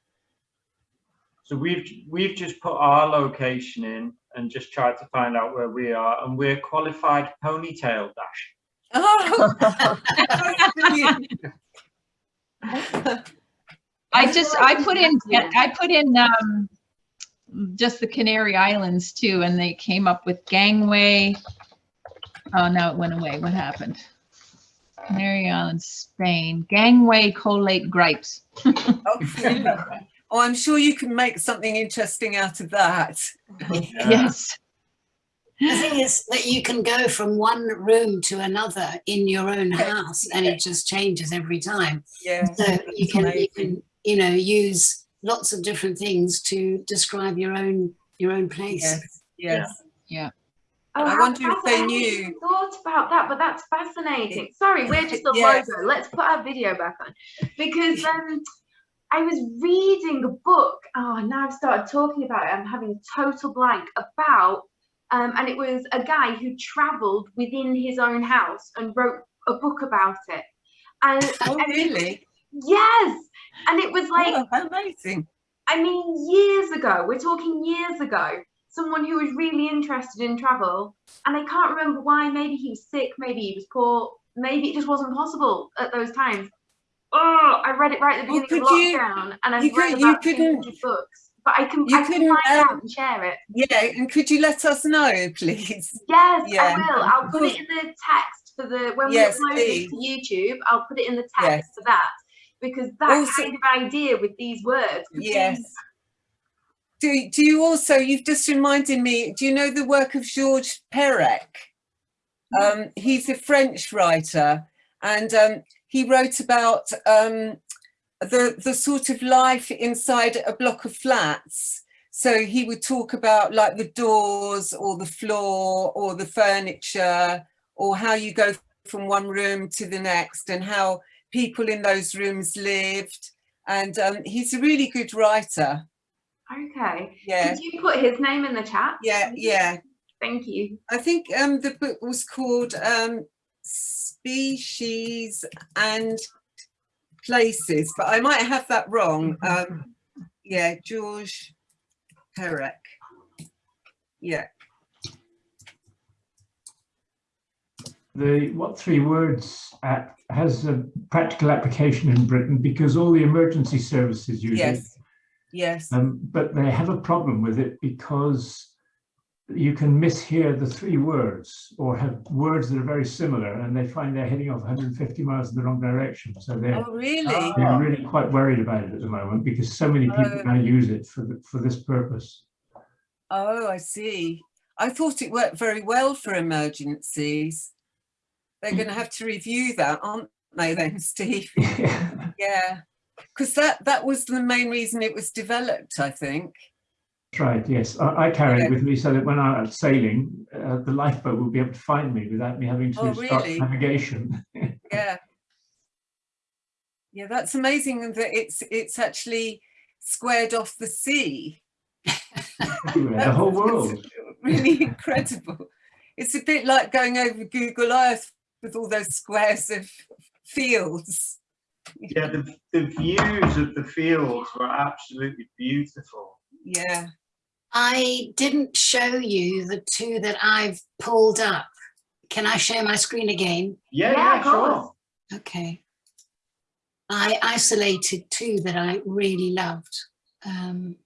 So we've we've just put our location in and just tried to find out where we are, and we're qualified ponytail dash. Oh. I just, I put in, I put in, um, just the Canary Islands too, and they came up with gangway. Oh, now it went away. What happened? Canary Islands, Spain, gangway collate gripes. Oh, brilliant. Oh, I'm sure you can make something interesting out of that. Yes. The thing is that you can go from one room to another in your own house and it just changes every time. Yeah. So you can, you can, you know, use lots of different things to describe your own, your own place. Yes. Yes. Oh, I how wonder if they fascinating. I hadn't knew. Thought about that, but that's fascinating. Sorry, we're just a Yes. logo. Let's put our video back on because um, I was reading a book. Oh, now I've started talking about it. I'm having a total blank about, um, and it was a guy who travelled within his own house and wrote a book about it. And Oh, and it- really? yes, and it was like Oh, amazing. I mean, years ago, we're talking years ago, someone who was really interested in travel, and I can't remember why. Maybe he was sick, maybe he was poor, maybe it just wasn't possible at those times. Oh, I read it right at the Well, beginning of could you- lockdown, and I've you read could- you about 200 books. But I can, you I can find out um, and share it. Yeah, and could you let us know, please? Yes, Yeah, I will. I'll put it in the text for the when Yes, we upload it to YouTube. I'll put it in the text Yes. for that because that Also- kind of idea with these words. Yes. Do, do you also, you've just reminded me, do you know the work of Georges Perec? Um, he's a French writer and um, he wrote about um, the, the sort of life inside a block of flats. So he would talk about like the doors or the floor or the furniture or how you go from one room to the next and how people in those rooms lived. And um, he's a really good writer. Okay. Yeah, Did you put his name in the chat? yeah, yeah. Thank you. I think um, the book was called um, Species and Places, but I might have that wrong. Um, yeah, Georges Perec. Yeah. The what three words at, has a practical application in Britain because all the emergency services use Yes. it. Yes. Um, but they have a problem with it because you can mishear the three words or have words that are very similar and they find they're heading off 150 miles in the wrong direction. So they're, Oh, really? Ah. they're really quite worried about it at the moment because so many people Oh. now use it for, the, for this purpose. Oh, I see. I thought it worked very well for emergencies. They're going to have to review that, aren't they then, Steve? Yeah. Because that, that was the main reason it was developed, I think. That's right, yes. I, I carry Yeah. it with me so that when I'm out sailing, uh, the lifeboat will be able to find me without me having to Oh, start really? navigation. Yeah. Yeah, that's amazing that it's it's actually squared off the sea. The whole world. Really incredible. It's a bit like going over Google Earth with all those squares of fields. Yeah, the, the views of the fields were absolutely beautiful. Yeah. I didn't show you the two that I've pulled up. Can I share my screen again? Yeah, Yeah, yeah, of sure. course. Okay. I isolated two that I really loved. Um,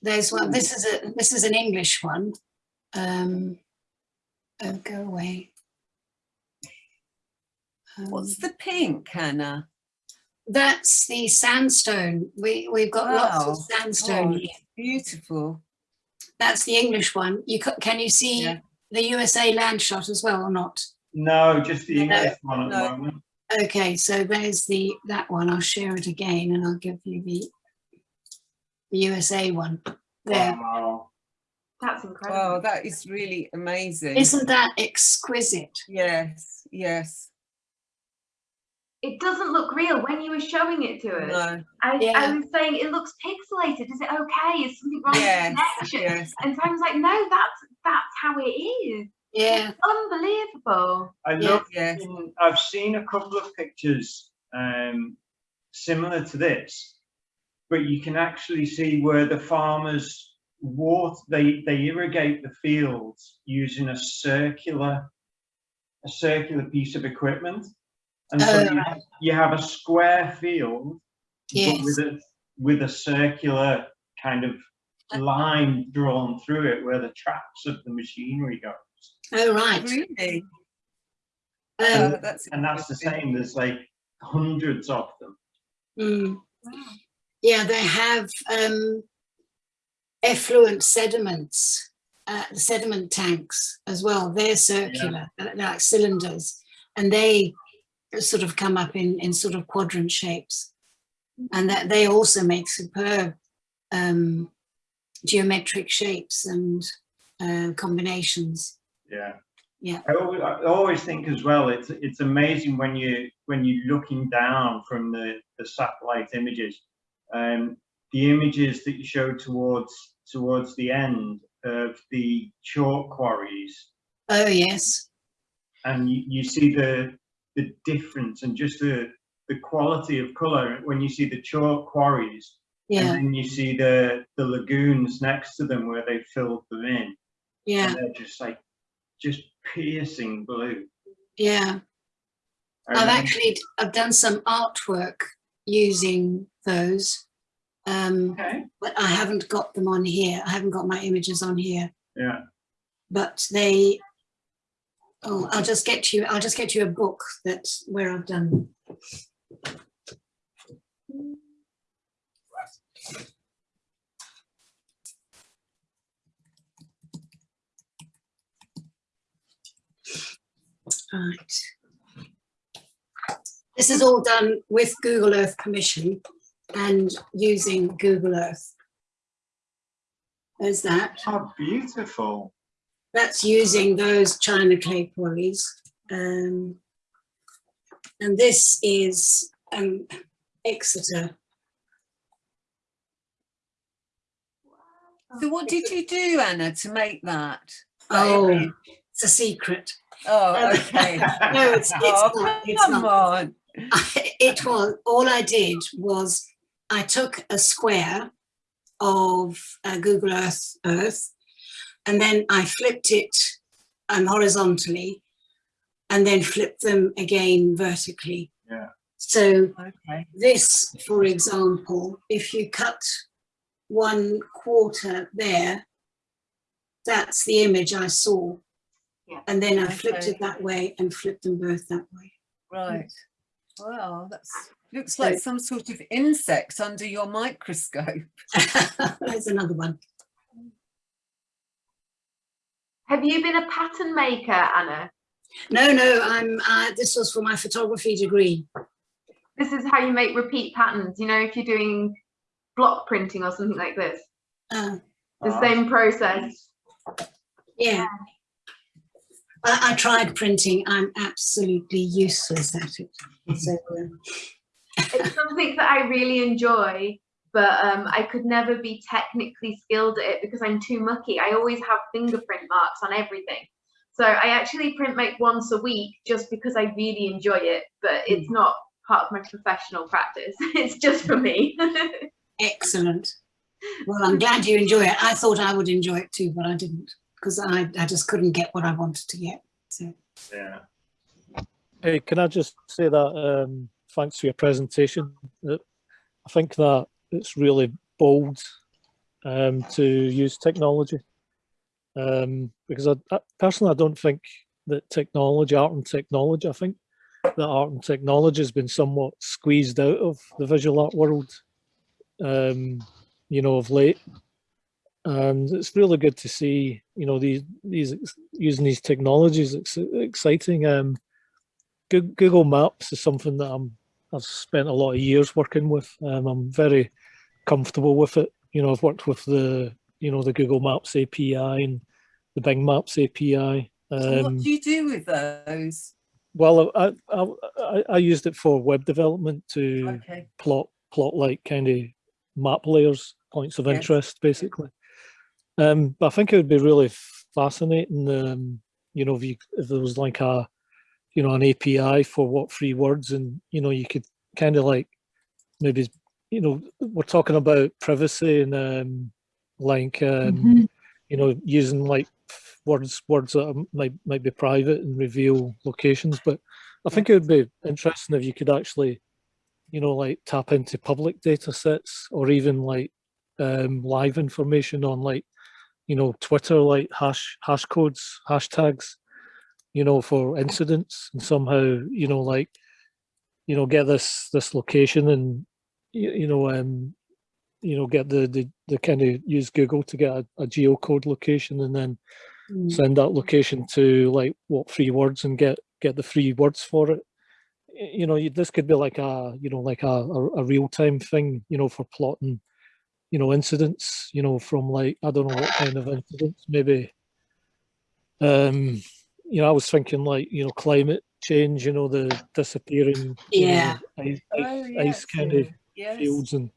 there's one, this is a, this is an English one. Um, oh, go away. What's Um, the pink, Hannah? That's the sandstone. We, we've got lots of sandstone Oh, here. Beautiful. That's the English one. You ca- Can you see Yeah. the USA land shot as well or not? No, just the No, English one at no. the moment. Okay, so there's the, that one. I'll share it again and I'll give you the, the USA one. There. Wow. That's incredible. Wow, that is really amazing. Isn't that exquisite? Yes, yes. It doesn't look real when you were showing it to us. No, I, I was saying it looks pixelated. Is it okay? Is something wrong yes, with the connection? yes. And Simon's like, no, that's that's how it is. Yeah. It's unbelievable. I love. Yes. seen- I've seen a couple of pictures um, similar to this, but you can actually see where the farmers water. They they irrigate the fields using a circular a circular piece of equipment, and so Oh, you, have, you have a square field, but Yes. with a with a circular kind of line drawn through it where the tracks of the machinery go. Oh, right. Really? Um, Oh, that's and that's the same. There's like hundreds of them. mm. Yeah, they have um, effluent sediments, uh, sediment tanks as well. They're circular, they're like cylinders, and they sort of come up in, in sort of quadrant shapes. And that they also make superb um, geometric shapes and uh, combinations. Yeah. Yeah. I always, I always think as well, it's it's amazing when you when you're looking down from the, the satellite images, um, the images that you show towards towards the end of the chalk quarries, Oh, yes. and you, you see the the difference and just the the quality of color when you see the chalk quarries and Yeah, then you see the the lagoons next to them where they filled them in yeah, and they're just like just piercing blue yeah. I've actually, I've done some artwork using those. Um, okay but I haven't got them on here. I haven't got my images on here, yeah but they, oh, I'll just get you, I'll just get you a book that's where I've done. Right. This is all done with Google Earth permission and using Google Earth. There's that. How beautiful That's using those China clay quarries. Um, and this is um, Exeter. So what did you do, Anna, to make that? Oh, Baby? it's a secret. Oh, okay. No, it's, it's oh, not. It's come not. on. It was, all I did was I took a square of uh, Google Earth, Earth, and then I flipped it um, horizontally and then flipped them again vertically. Yeah. So Okay. this, for example, if you cut one quarter there, that's the image I saw. Yeah. And then I flipped Okay. it that way and flipped them both that way. Right. Well, that's looks like some sort of insect under your microscope. There's another one. Have you been a pattern maker, Anna? No, no, I'm, uh, this was for my photography degree. This is how you make repeat patterns. You know, if you're doing block printing or something like this, Uh, the same process. yeah. I, I tried printing. I'm absolutely useless at it. So, uh, it's something that I really enjoy, but um, I could never be technically skilled at it because I'm too mucky. I always have fingerprint marks on everything. So I actually print make once a week just because I really enjoy it, but it's not part of my professional practice. It's just for me. excellent. Well, I'm glad you enjoy it. I thought I would enjoy it too, but I didn't because I, I just couldn't get what I wanted to get. So, yeah Hey, can I just say that um, thanks for your presentation. I think that it's really bold um, to use technology um, because I, I personally I don't think that technology, art and technology, I think that art and technology has been somewhat squeezed out of the visual art world, um, you know, of late. And it's really good to see, you know, these these using these technologies. It's exciting. Um, Google Maps is something that I'm I've spent a lot of years working with. Um, I'm very comfortable with it. You know, I've worked with the you know the Google Maps API and the Bing Maps API. So what Um, do you do with those? well, I, I I I used it for web development to Okay. plot plot like kind of map layers, points of Yes. interest, basically. Um, but I think it would be really fascinating, um, you know, if you if there was like a, you know, an API for what free words, and you know, you could kind of like maybe, you know, we're talking about privacy and um, like um, Mhm. you know, using like words words that are- might might be private and reveal locations. But I think it would be interesting if you could actually, you know, like tap into public data sets or even like um, live information on like, you know, Twitter, like hash hash codes, hashtags, you know, for incidents and somehow, you know, like, you know, get this this location and you, you know, um, you know, get the the, the kind of use Google to get a, a geocode location and then mm, send that location to like what free words and get get the free words for it you know you, this could be like a you know like a, a, a real-time thing you know for plotting you know, incidents, you know, from like, I don't know what kind of incidents, maybe, um, you know, I was thinking like, you know, climate change, you know, the disappearing, you know, Yeah. ice, Oh, ice, yes, ice kind of yes. fields and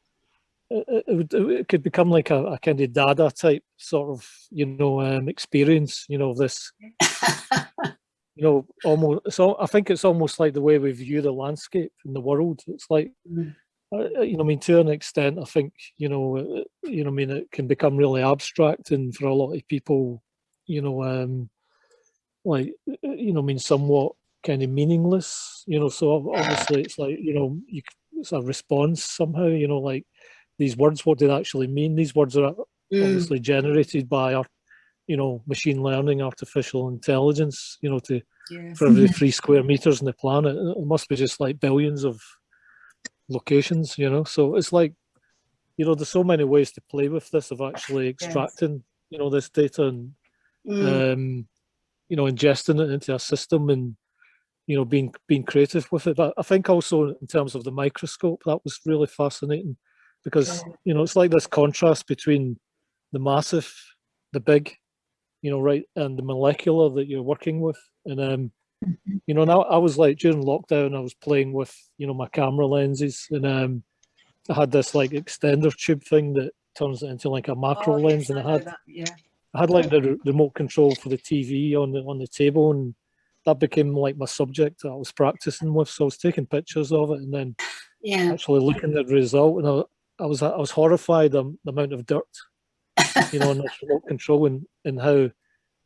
it, it, it would, it could become like a, a kind of dada type sort of, you know, um, experience, you know, this, you know, almost, so I think it's almost like the way we view the landscape in the world. It's like, Mm. uh, you know, I mean, to an extent, I think, you know, uh, you know, I mean, it can become really abstract and for a lot of people, you know, um, like, uh, you know, I mean, somewhat kind of meaningless, you know, so obviously it's like, you know, you, it's a response somehow, you know, like these words, what do they actually mean? These words are Mm, obviously generated by our, you know, machine learning, artificial intelligence, you know, to Yes. for every three square meters on the planet. It must be just like billions of locations, you know. So it's like, you know, there's so many ways to play with this of actually extracting, you know, this data and mm, um, you know, ingesting it into a system and you know, being being creative with it. But I think also in terms of the microscope, that was really fascinating because you know, it's like this contrast between the massive, the big, you know, right, and the molecular that you're working with. And um, you know, now I was like during lockdown, I was playing with, you know, my camera lenses and um I had this like extender tube thing that turns it into like a macro Oh, lens yes, and I I had that, Yeah. I had like the remote control for the TV on the on the table, and that became like my subject that I was practicing with. So I was taking pictures of it and then yeah. actually looking at the result, and I, I was I was horrified um, the amount of dirt, you know, on this remote control and and how,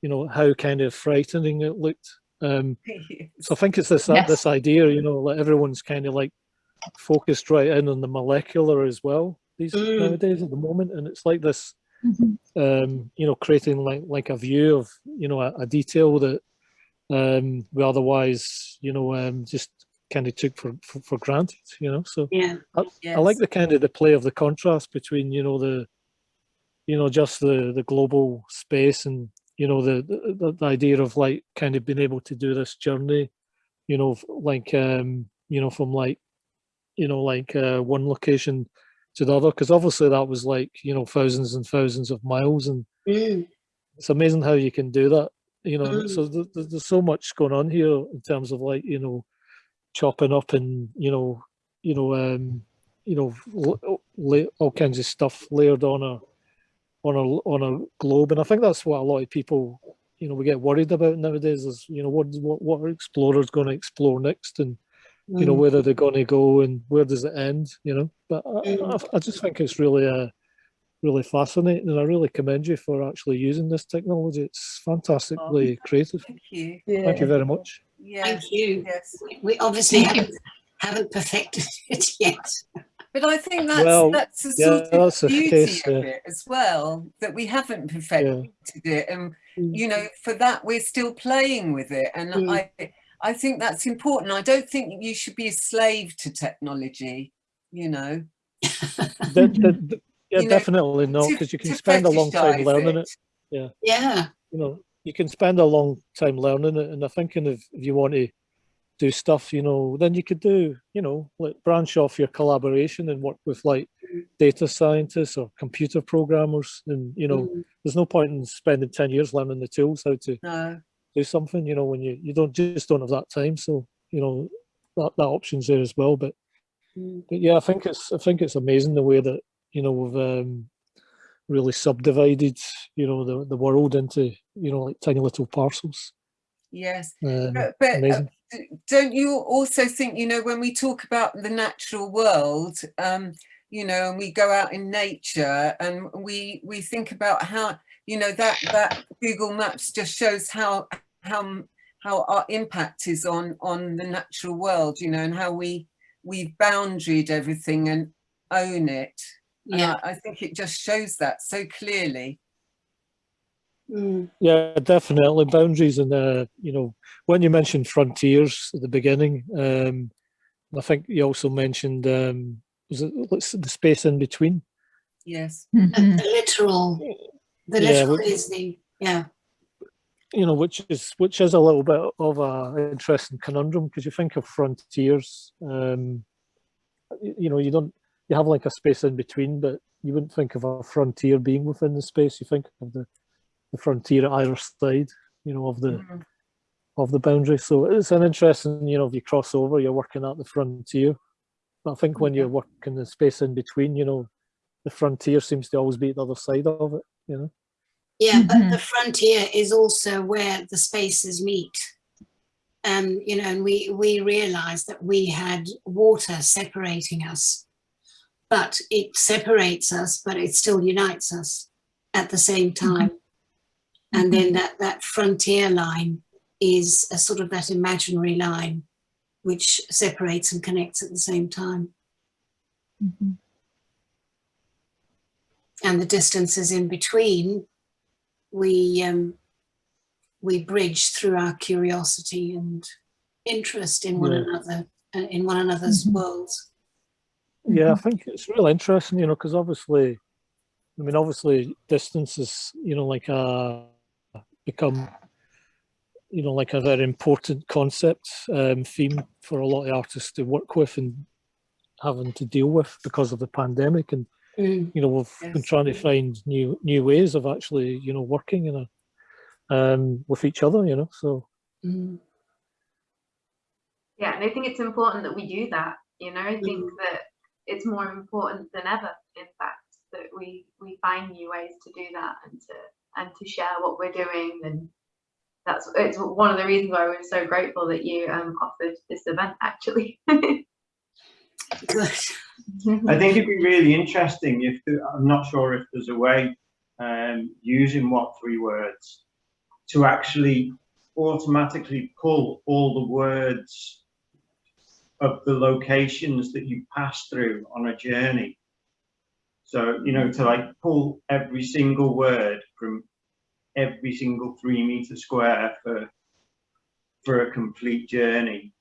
you know, how kind of frightening it looked. Um, so I think it's this Yes. this idea, you know, like everyone's kind of like focused right in on the molecular as well these Mm. nowadays at the moment, and it's like this Mhm. um, you know, creating like like a view of you know a, a detail that um, we otherwise you know um, just kind of took for, for for granted. You know, so Yeah. I like the kind of the play of the contrast between you know the you know just the the global space and you know the the, the- the idea of like kind of being able to do this journey, you know, like um, you know from like you know like uh, one location to the other because obviously that was like you know thousands and thousands of miles and Mm, it's amazing how you can do that you know Mm. so th- th- there's so much going on here in terms of like you know chopping up and you know you know um you know la- all kinds of stuff layered on a on a on a globe and i think that's what a lot of people you know we get worried about nowadays is you know what what, what are explorers going to explore next and you know mm, where are they going to go and where does it end you know but I, Mm. I, I just think it's really uh really fascinating and i really commend you for actually using this technology it's fantastically creative Thank you. Yeah. thank you very much Yes. Thank you. Yes. We- We obviously haven't, haven't perfected it yet. But I think that's Well, that's the yeah, sort of that's beauty case, of yeah. it as well that we haven't perfected it, and Mm. you know for that we're still playing with it, and Mm. I I think that's important. I don't think you should be a slave to technology. You know, De- de- de- yeah You know, definitely not to- because you can spend a long time learning it. Yeah. you know you can spend a long time learning it and i think if, if you want to do stuff you know then you could do you know like branch off your collaboration and work with like data scientists or computer programmers and you know Mm, there's no point in spending 10 years learning the tools how to No. Do something you know when you you don't just don't have that time. So you know that, that option's there as well. But mm, but yeah i think it's i think it's amazing the way that you know we've um really subdivided you know the, the world into you know like tiny little parcels. Yes. um, But, but uh, don't you also think you know when we talk about the natural world um you know and we go out in nature and we we think about how you know that that google maps just shows how how how our impact is on on the natural world you know and how we we've boundaried everything and own it. And Yeah. I, I think it just shows that so clearly. Mm, yeah definitely. Boundaries and uh you know when you mentioned frontiers at the beginning um i think you also mentioned um was it the space in between? Yes. And Mhm. The littoral, the Yeah, littoral which- is the, yeah. you know, which is which is a little bit of a interesting conundrum because you think of frontiers, um, you know, you don't you have like a space in between, but you wouldn't think of a frontier being within the space. You think of the, the frontier at either side, you know, of the Mhm. of the boundary. So it's an interesting, you know, if you cross over, you're working at the frontier. But I think when you're working the space in between, you know, the frontier seems to always be at the other side of it, you know. Yeah, but Mhm. the frontier is also where the spaces meet. Um, you know, and we, we realized that we had water separating us, but it separates us, but it still unites us at the same time. And then that, that frontier line is a sort of that imaginary line which separates and connects at the same time. Mhm. and the distances in between we um, we bridge through our curiosity and interest in one Yeah. another uh, in one another's Mhm. worlds Yeah, I think it's really interesting, you know, because obviously, I mean, obviously, distance is, you know, like a become, you know, like a very important concept um, theme for a lot of artists to work with and having to deal with because of the pandemic. And Mm. you know, we've been trying to find new new ways of actually, you know, working in a um, with each other, you know. So Mm. Yeah, and I think it's important that we do that. You know, I think Mm. that it's more important than ever, in fact, that we we find new ways to do that and to and to share what we're doing. And that's it's one of the reasons why we're so grateful that you um, offered this event. Actually, good I think it'd be really interesting if I'm not sure if there's a way um, using what three words to actually automatically pull all the words of the locations that you pass through on a journey. So, you know, to like pull every single word from every single three meter square for for a complete journey.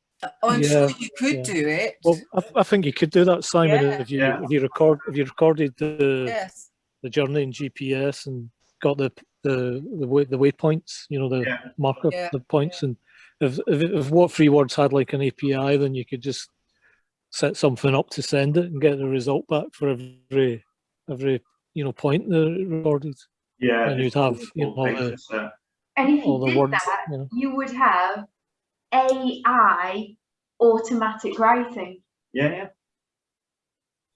Oh, I'm Yeah, sure you could yeah. do it. well, I, I think you could do that, Simon, Yeah. if you Yeah. if you record if you recorded the yes. the journey in GPS and got the the the way the waypoints, you know, the Yeah. marker Yeah, the points, and if, if if what three words had like an API, then you could just set something up to send it and get the result back for every every you know point that it recorded, Yeah. And you'd have, you know, all the- and if all you the did words, that, you know. you would have AI automatic writing, Yeah, yeah.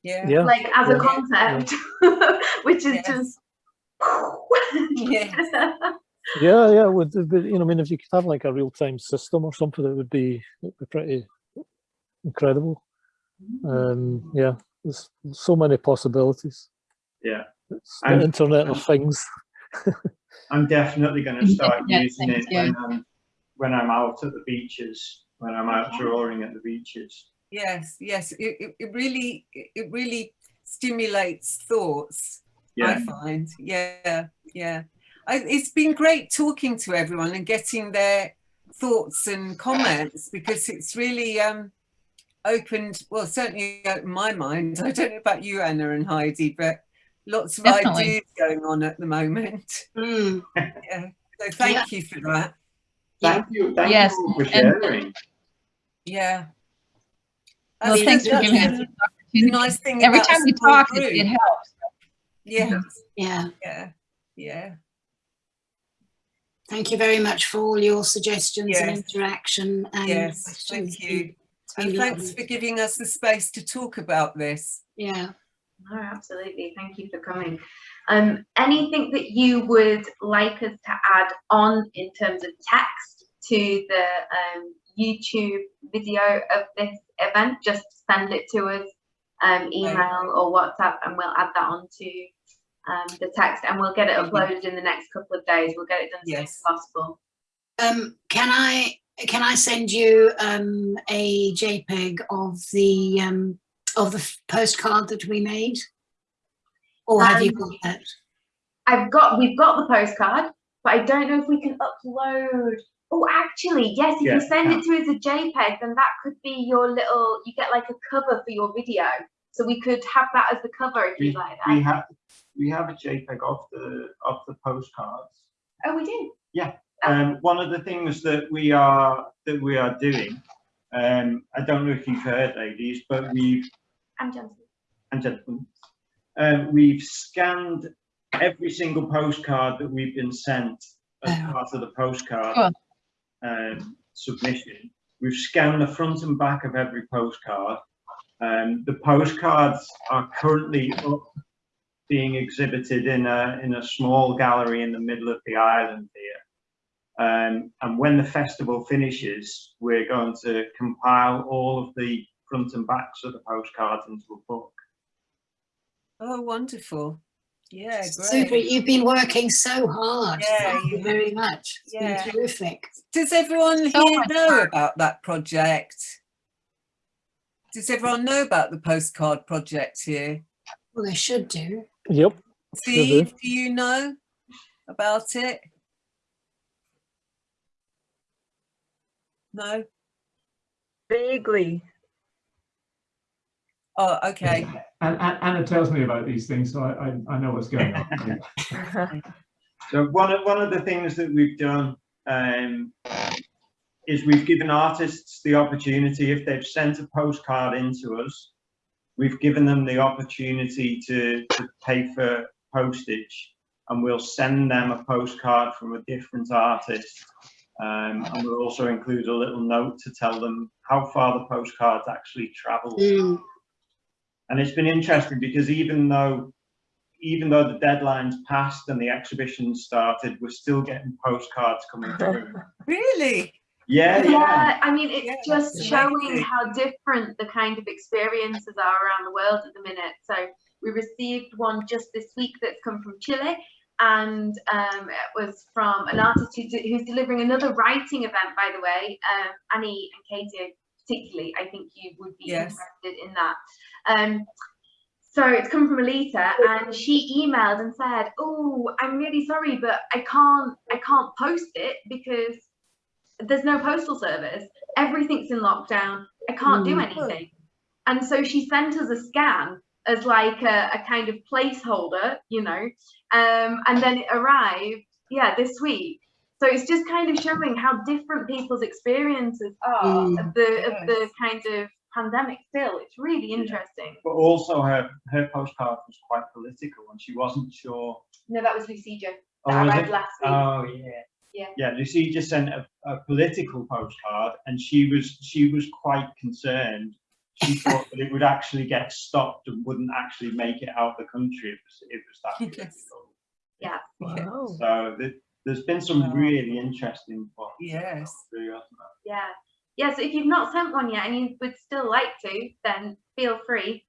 Yeah. Yeah, like as yeah, a concept, which is just. Yes. yeah, yeah. Would but, you know? I mean, if you could have like a real time system or something, it would be it'd be pretty incredible. Um, yeah, there's so many possibilities. Yeah. It's the And- Internet of Things. I'm definitely going to start Yeah, using it you. when I'm when I'm out at the beaches, when I'm out drawing at the beaches. Yes, yes. It, it, it really it it really stimulates thoughts. I find. Yeah, yeah. I, it's been great talking to everyone and getting their thoughts and comments because it's really um, opened, well, certainly opened my mind. I don't know about you, Anna and Heidi, but lots of Definitely. ideas going on at the moment. Mm. Yeah. So thank you for that. Thank you, thank Yes, you all for and- sharing. Yeah. Well, That's- thanks for giving us the opportunity. nice thing Every time we talk, it, group. it helps. Yeah, yeah yeah, yeah. thank you very much for all your suggestions and interaction and Yes, questions. thank you. And thanks lovely. for giving us the space to talk about this. yeah No, absolutely. Thank you for coming. Um, anything that you would like us to add on in terms of text to the um, YouTube video of this event, just send it to us, um, email or WhatsApp, and we'll add that onto um, the text and we'll get it uploaded in the next couple of days. We'll get it done as soon as Yes. possible. um can i can i send you um a jpeg of the um of the postcard that we made or have you Um, got that I've got, we've got the postcard, but I don't know if we can upload. Oh, actually, yes, if Yeah, you send yeah. it to us a JPEG, then that could be your little, you get like a cover for your video. So we could have that as the cover if We, you'd like we that. have we have a JPEG of the of the postcards. Oh, we do? Yeah. Um, one of the things that we are that we are doing, um, I don't know if you've heard, ladies, but we've I'm Johnson. and gentlemen, um, we've scanned every single postcard that we've been sent as Oh. part of the postcard Cool. Um, submission. We've scanned the front and back of every postcard. Um, the postcards are currently up, being exhibited in a in a small gallery in the middle of the island here. Um, and when the festival finishes, we're going to compile all of the front and backs of the postcards into a book. Oh, wonderful. Yeah, Super. You've been working so hard. Yeah, Thank you you very much. It's Yeah. been terrific. Does everyone So here much know work. about that project? Does everyone know about the postcard project here? Well, they should do. Yep. Steve, do you know about it? No? Vaguely. Oh, okay. And, and Anna tells me about these things, so I, I, I know what's going on. So one of one of the things that we've done um, is we've given artists the opportunity if they've sent a postcard into us, we've given them the opportunity to, to pay for postage, and we'll send them a postcard from a different artist. Um, and we'll also include a little note to tell them how far the postcards actually travel. Mm. And it's been interesting because even though even though the deadline's passed and the exhibition started, we're still getting postcards coming through. Really? Yeah, yeah. Yeah, I mean, it's Yeah, just showing amazing. how different the kind of experiences are around the world at the minute. So we received one just this week that's come from Chile, and um, it was from an artist who who's delivering another writing event, by the way. Um, Annie and Katie, particularly, I think you would be Yes. interested in that. Um, so it's come from Alita, and she emailed and said, "Oh, I'm really sorry, but I can't, I can't post it because there's no postal service. Everything's in lockdown. I can't do Mm. anything." And so she sent us a scan as like a, a kind of placeholder, you know, um, and then it arrived, yeah, this week. So it's just kind of showing how different people's experiences are Mm. of the of the kind of pandemic. Still, it's really interesting. But also her her postcard was quite political and she wasn't sure. No, that was Lucija. Oh, That was arrived it? last week. Oh yeah. Yeah. Yeah, Lucy just sent a, a political postcard and she was she was quite concerned. She thought that it would actually get stopped and wouldn't actually make it out of the country. It was it was that Yes. political. Wow. So th- there's been some Wow. really interesting ones. Yes. through, hasn't? Yeah. Yeah, so if you've not sent one yet and you would still like to, then feel free.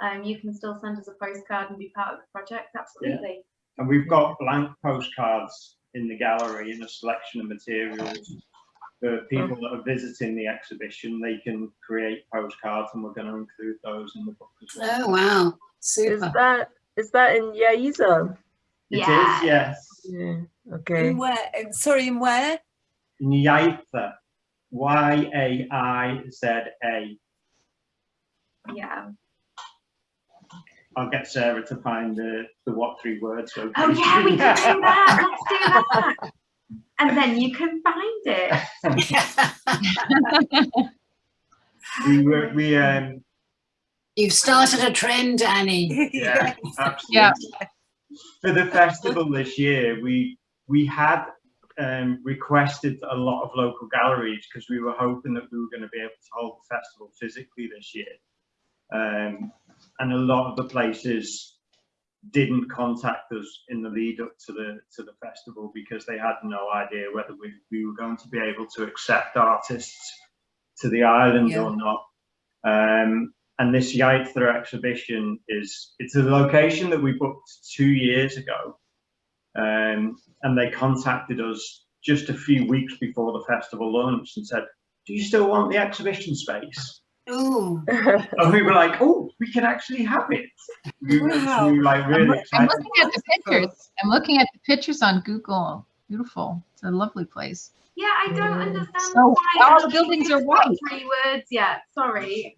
Um, you can still send us a postcard and be part of the project. Absolutely. And we've got blank postcards in the gallery in a selection of materials. For people that are visiting the exhibition, they can create postcards and we're going to include those in the book as well. Oh, wow. Super. Is that is that in Yaiza? It is, Yeah. yes. Yeah. Okay. In where? Sorry, in where? In Y-A-I-Z-A. Yeah. I'll get Sarah to find the, the what three words. Oh yeah, we can do that. Let's do that. And then you can find it. We were, we, um, You've started a trend, Annie. yeah, absolutely. Yeah. For the festival this year, we, we had um, requested a lot of local galleries because we were hoping that we were going to be able to hold the festival physically this year. Um, and a lot of the places didn't contact us in the lead up to the to the festival because they had no idea whether we, we were going to be able to accept artists to the island Yeah. or not. Um, and this Yaiza exhibition is it's a location that we booked two years ago. Um, and they contacted us just a few weeks before the festival launched and said, Do you still want the exhibition space? Oh, And we were like, Oh, we can actually have it. We were, Wow. we were like I'm, really loo- I'm looking at the pictures. I'm looking at the pictures on Google. Beautiful. It's a lovely place. Yeah, I don't understand So, why all the buildings are haven't white. Three words yet. Sorry,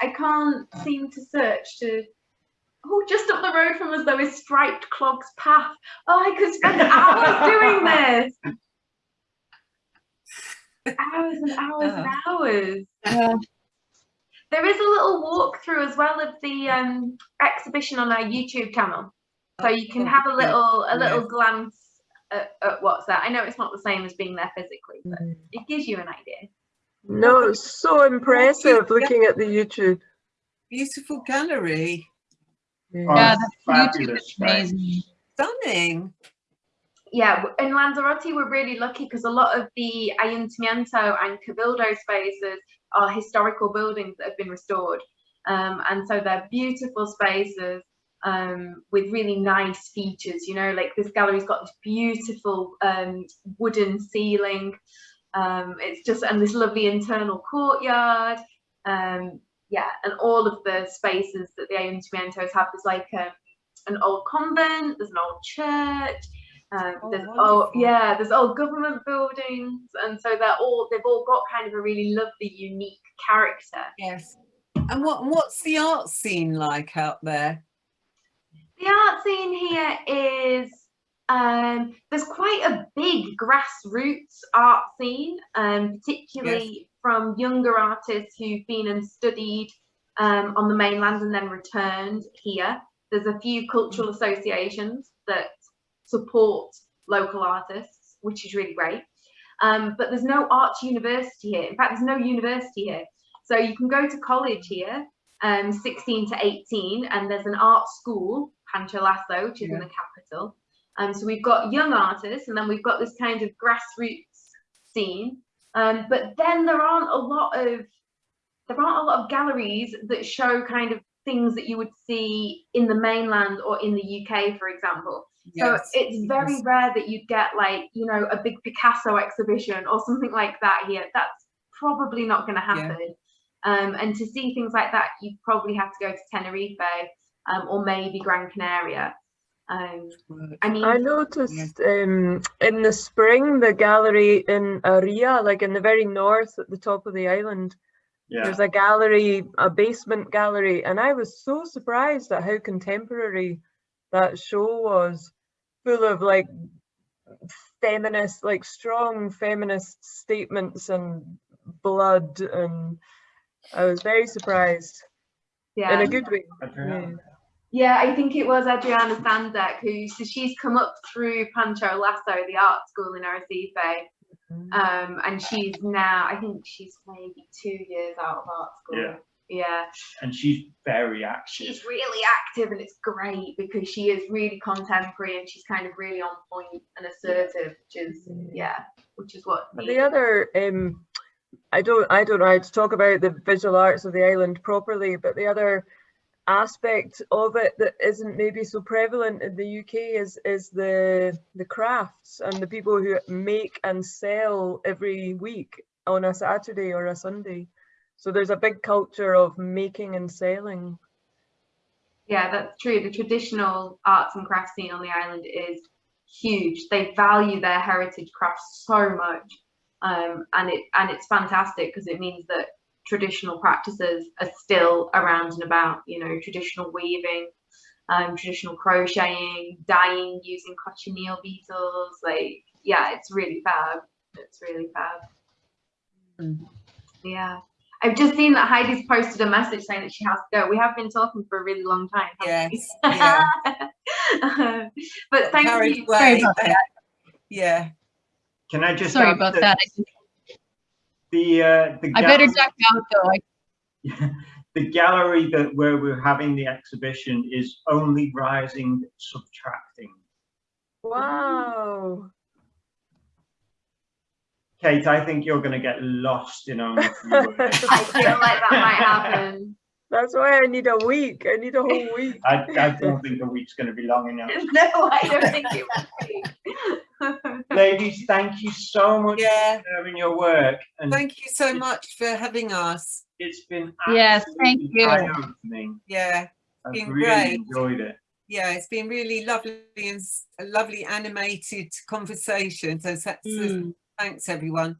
I can't seem to search to. Oh, just up the road from us though is Striped Clogs Path. Oh, I could spend hours doing this. Hours and hours and hours. Yeah. There is a little walkthrough as well of the um, exhibition on our YouTube channel, so you can have a little a little Yes. glance at, at what's there. I know it's not the same as being there physically, but Mm. it gives you an idea. No, it's so impressive looking at the YouTube. Beautiful gallery. Yeah. Yeah, the fabulous is space. amazing. Stunning. Yeah, in Lanzarote we're really lucky because a lot of the Ayuntamiento and Cabildo spaces are historical buildings that have been restored, um, and so they're beautiful spaces um, with really nice features. You know, like this gallery's got this beautiful um, wooden ceiling. Um, it's just and this lovely internal courtyard. Um, yeah, and all of the spaces that the Ayuntamientos have. There's like um, an old convent. There's an old church. Um, Oh, there's oh yeah, there's old government buildings, and so they're all they've all got kind of a really lovely, unique character. Yes. And what what's the art scene like out there? The art scene here is um, there's quite a big grassroots art scene, um, particularly from younger artists who've been and studied um, on the mainland and then returned here. There's a few cultural associations that support local artists, which is really great. Um, but there's no arts university here. In fact, there's no university here. So you can go to college here, um, 16 to 18, and there's an art school, Pancho Lasso, which is in the capital. Um, so we've got young artists, and then we've got this kind of grassroots scene. Um, but then there aren't a lot of there aren't a lot of galleries that show kind of things that you would see in the mainland or in the UK, for example. So it's very yes. rare that you'd get like, you know, a big Picasso exhibition or something like that here. That's probably not going to Yeah. happen. Um, and to see things like that, you probably have to go to Tenerife um, or maybe Gran Canaria. Um, I mean, I noticed um, in the spring the gallery in Haría, like in the very north at the top of the island, Yeah. there's a gallery, a basement gallery, and I was so surprised at how contemporary that show was, full of like feminist, like strong feminist statements and blood, and I was very surprised yeah. in a good way. Adriana. Yeah, I think it was Adriana Sandek who, so she's come up through Pancho Lasso, the art school in Arrecife. Um, and she's now, I think she's maybe two years out of art school. Yeah. Yeah. And she's very active. She's really active and it's great because she is really contemporary and she's kind of really on point and assertive, which is, yeah, which is what. The other, um, I don't, I don't know how to talk about the visual arts of the island properly, but the other aspect of it that isn't maybe so prevalent in the UK is is the the crafts and the people who make and sell every week on a Saturday or a Sunday. So there's a big culture of making and selling. Yeah, that's true. The traditional arts and crafts scene on the island is huge. They value their heritage crafts so much, um, and it and it's fantastic because it means that traditional practices are still around and about. You know, traditional weaving, um, traditional crocheting, dyeing using cochineal beetles. Like, yeah, it's really fab. It's really fab. Mm. Yeah. I've just seen that Heidi's posted a message saying that she has to go. We have been talking for a really long time. Yes. we? Yeah. but thank Carried you. Sorry about that. Yeah. Can I just Sorry about that that. I- The uh, the I better gallery- duck out though. I- the gallery that where we're having the exhibition is only rising, subtracting. Wow. Kate, I think you're going to get lost in only three words. I feel like that might happen. That's why I need a week. I need a whole week. I, I don't think a week's going to be long enough. no, I don't think it would be. Ladies, thank you so much Yeah. for sharing your work. And Thank you so much for having us. it's been Yes, thank absolutely you. eye-opening. Yeah. I've been really great. enjoyed it. Yeah, it's been really lovely and s- a lovely animated conversation. So, so- so Mm. thanks everyone.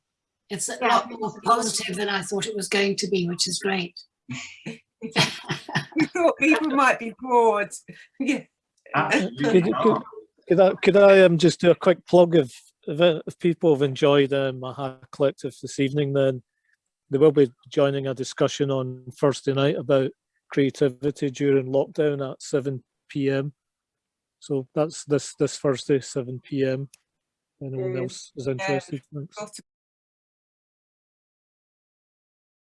It's a Yeah. lot more positive than I thought it was going to be, which is great. We thought people might be bored. Yeah. Absolutely Could, not. could, could I could I um just do a quick plug if if, if people have enjoyed um, Aha Collective this evening, then they will be joining a discussion on Thursday night about creativity during lockdown at 7 p.m. So that's this this Thursday, 7 p.m. Anyone else is interested? Thanks. got a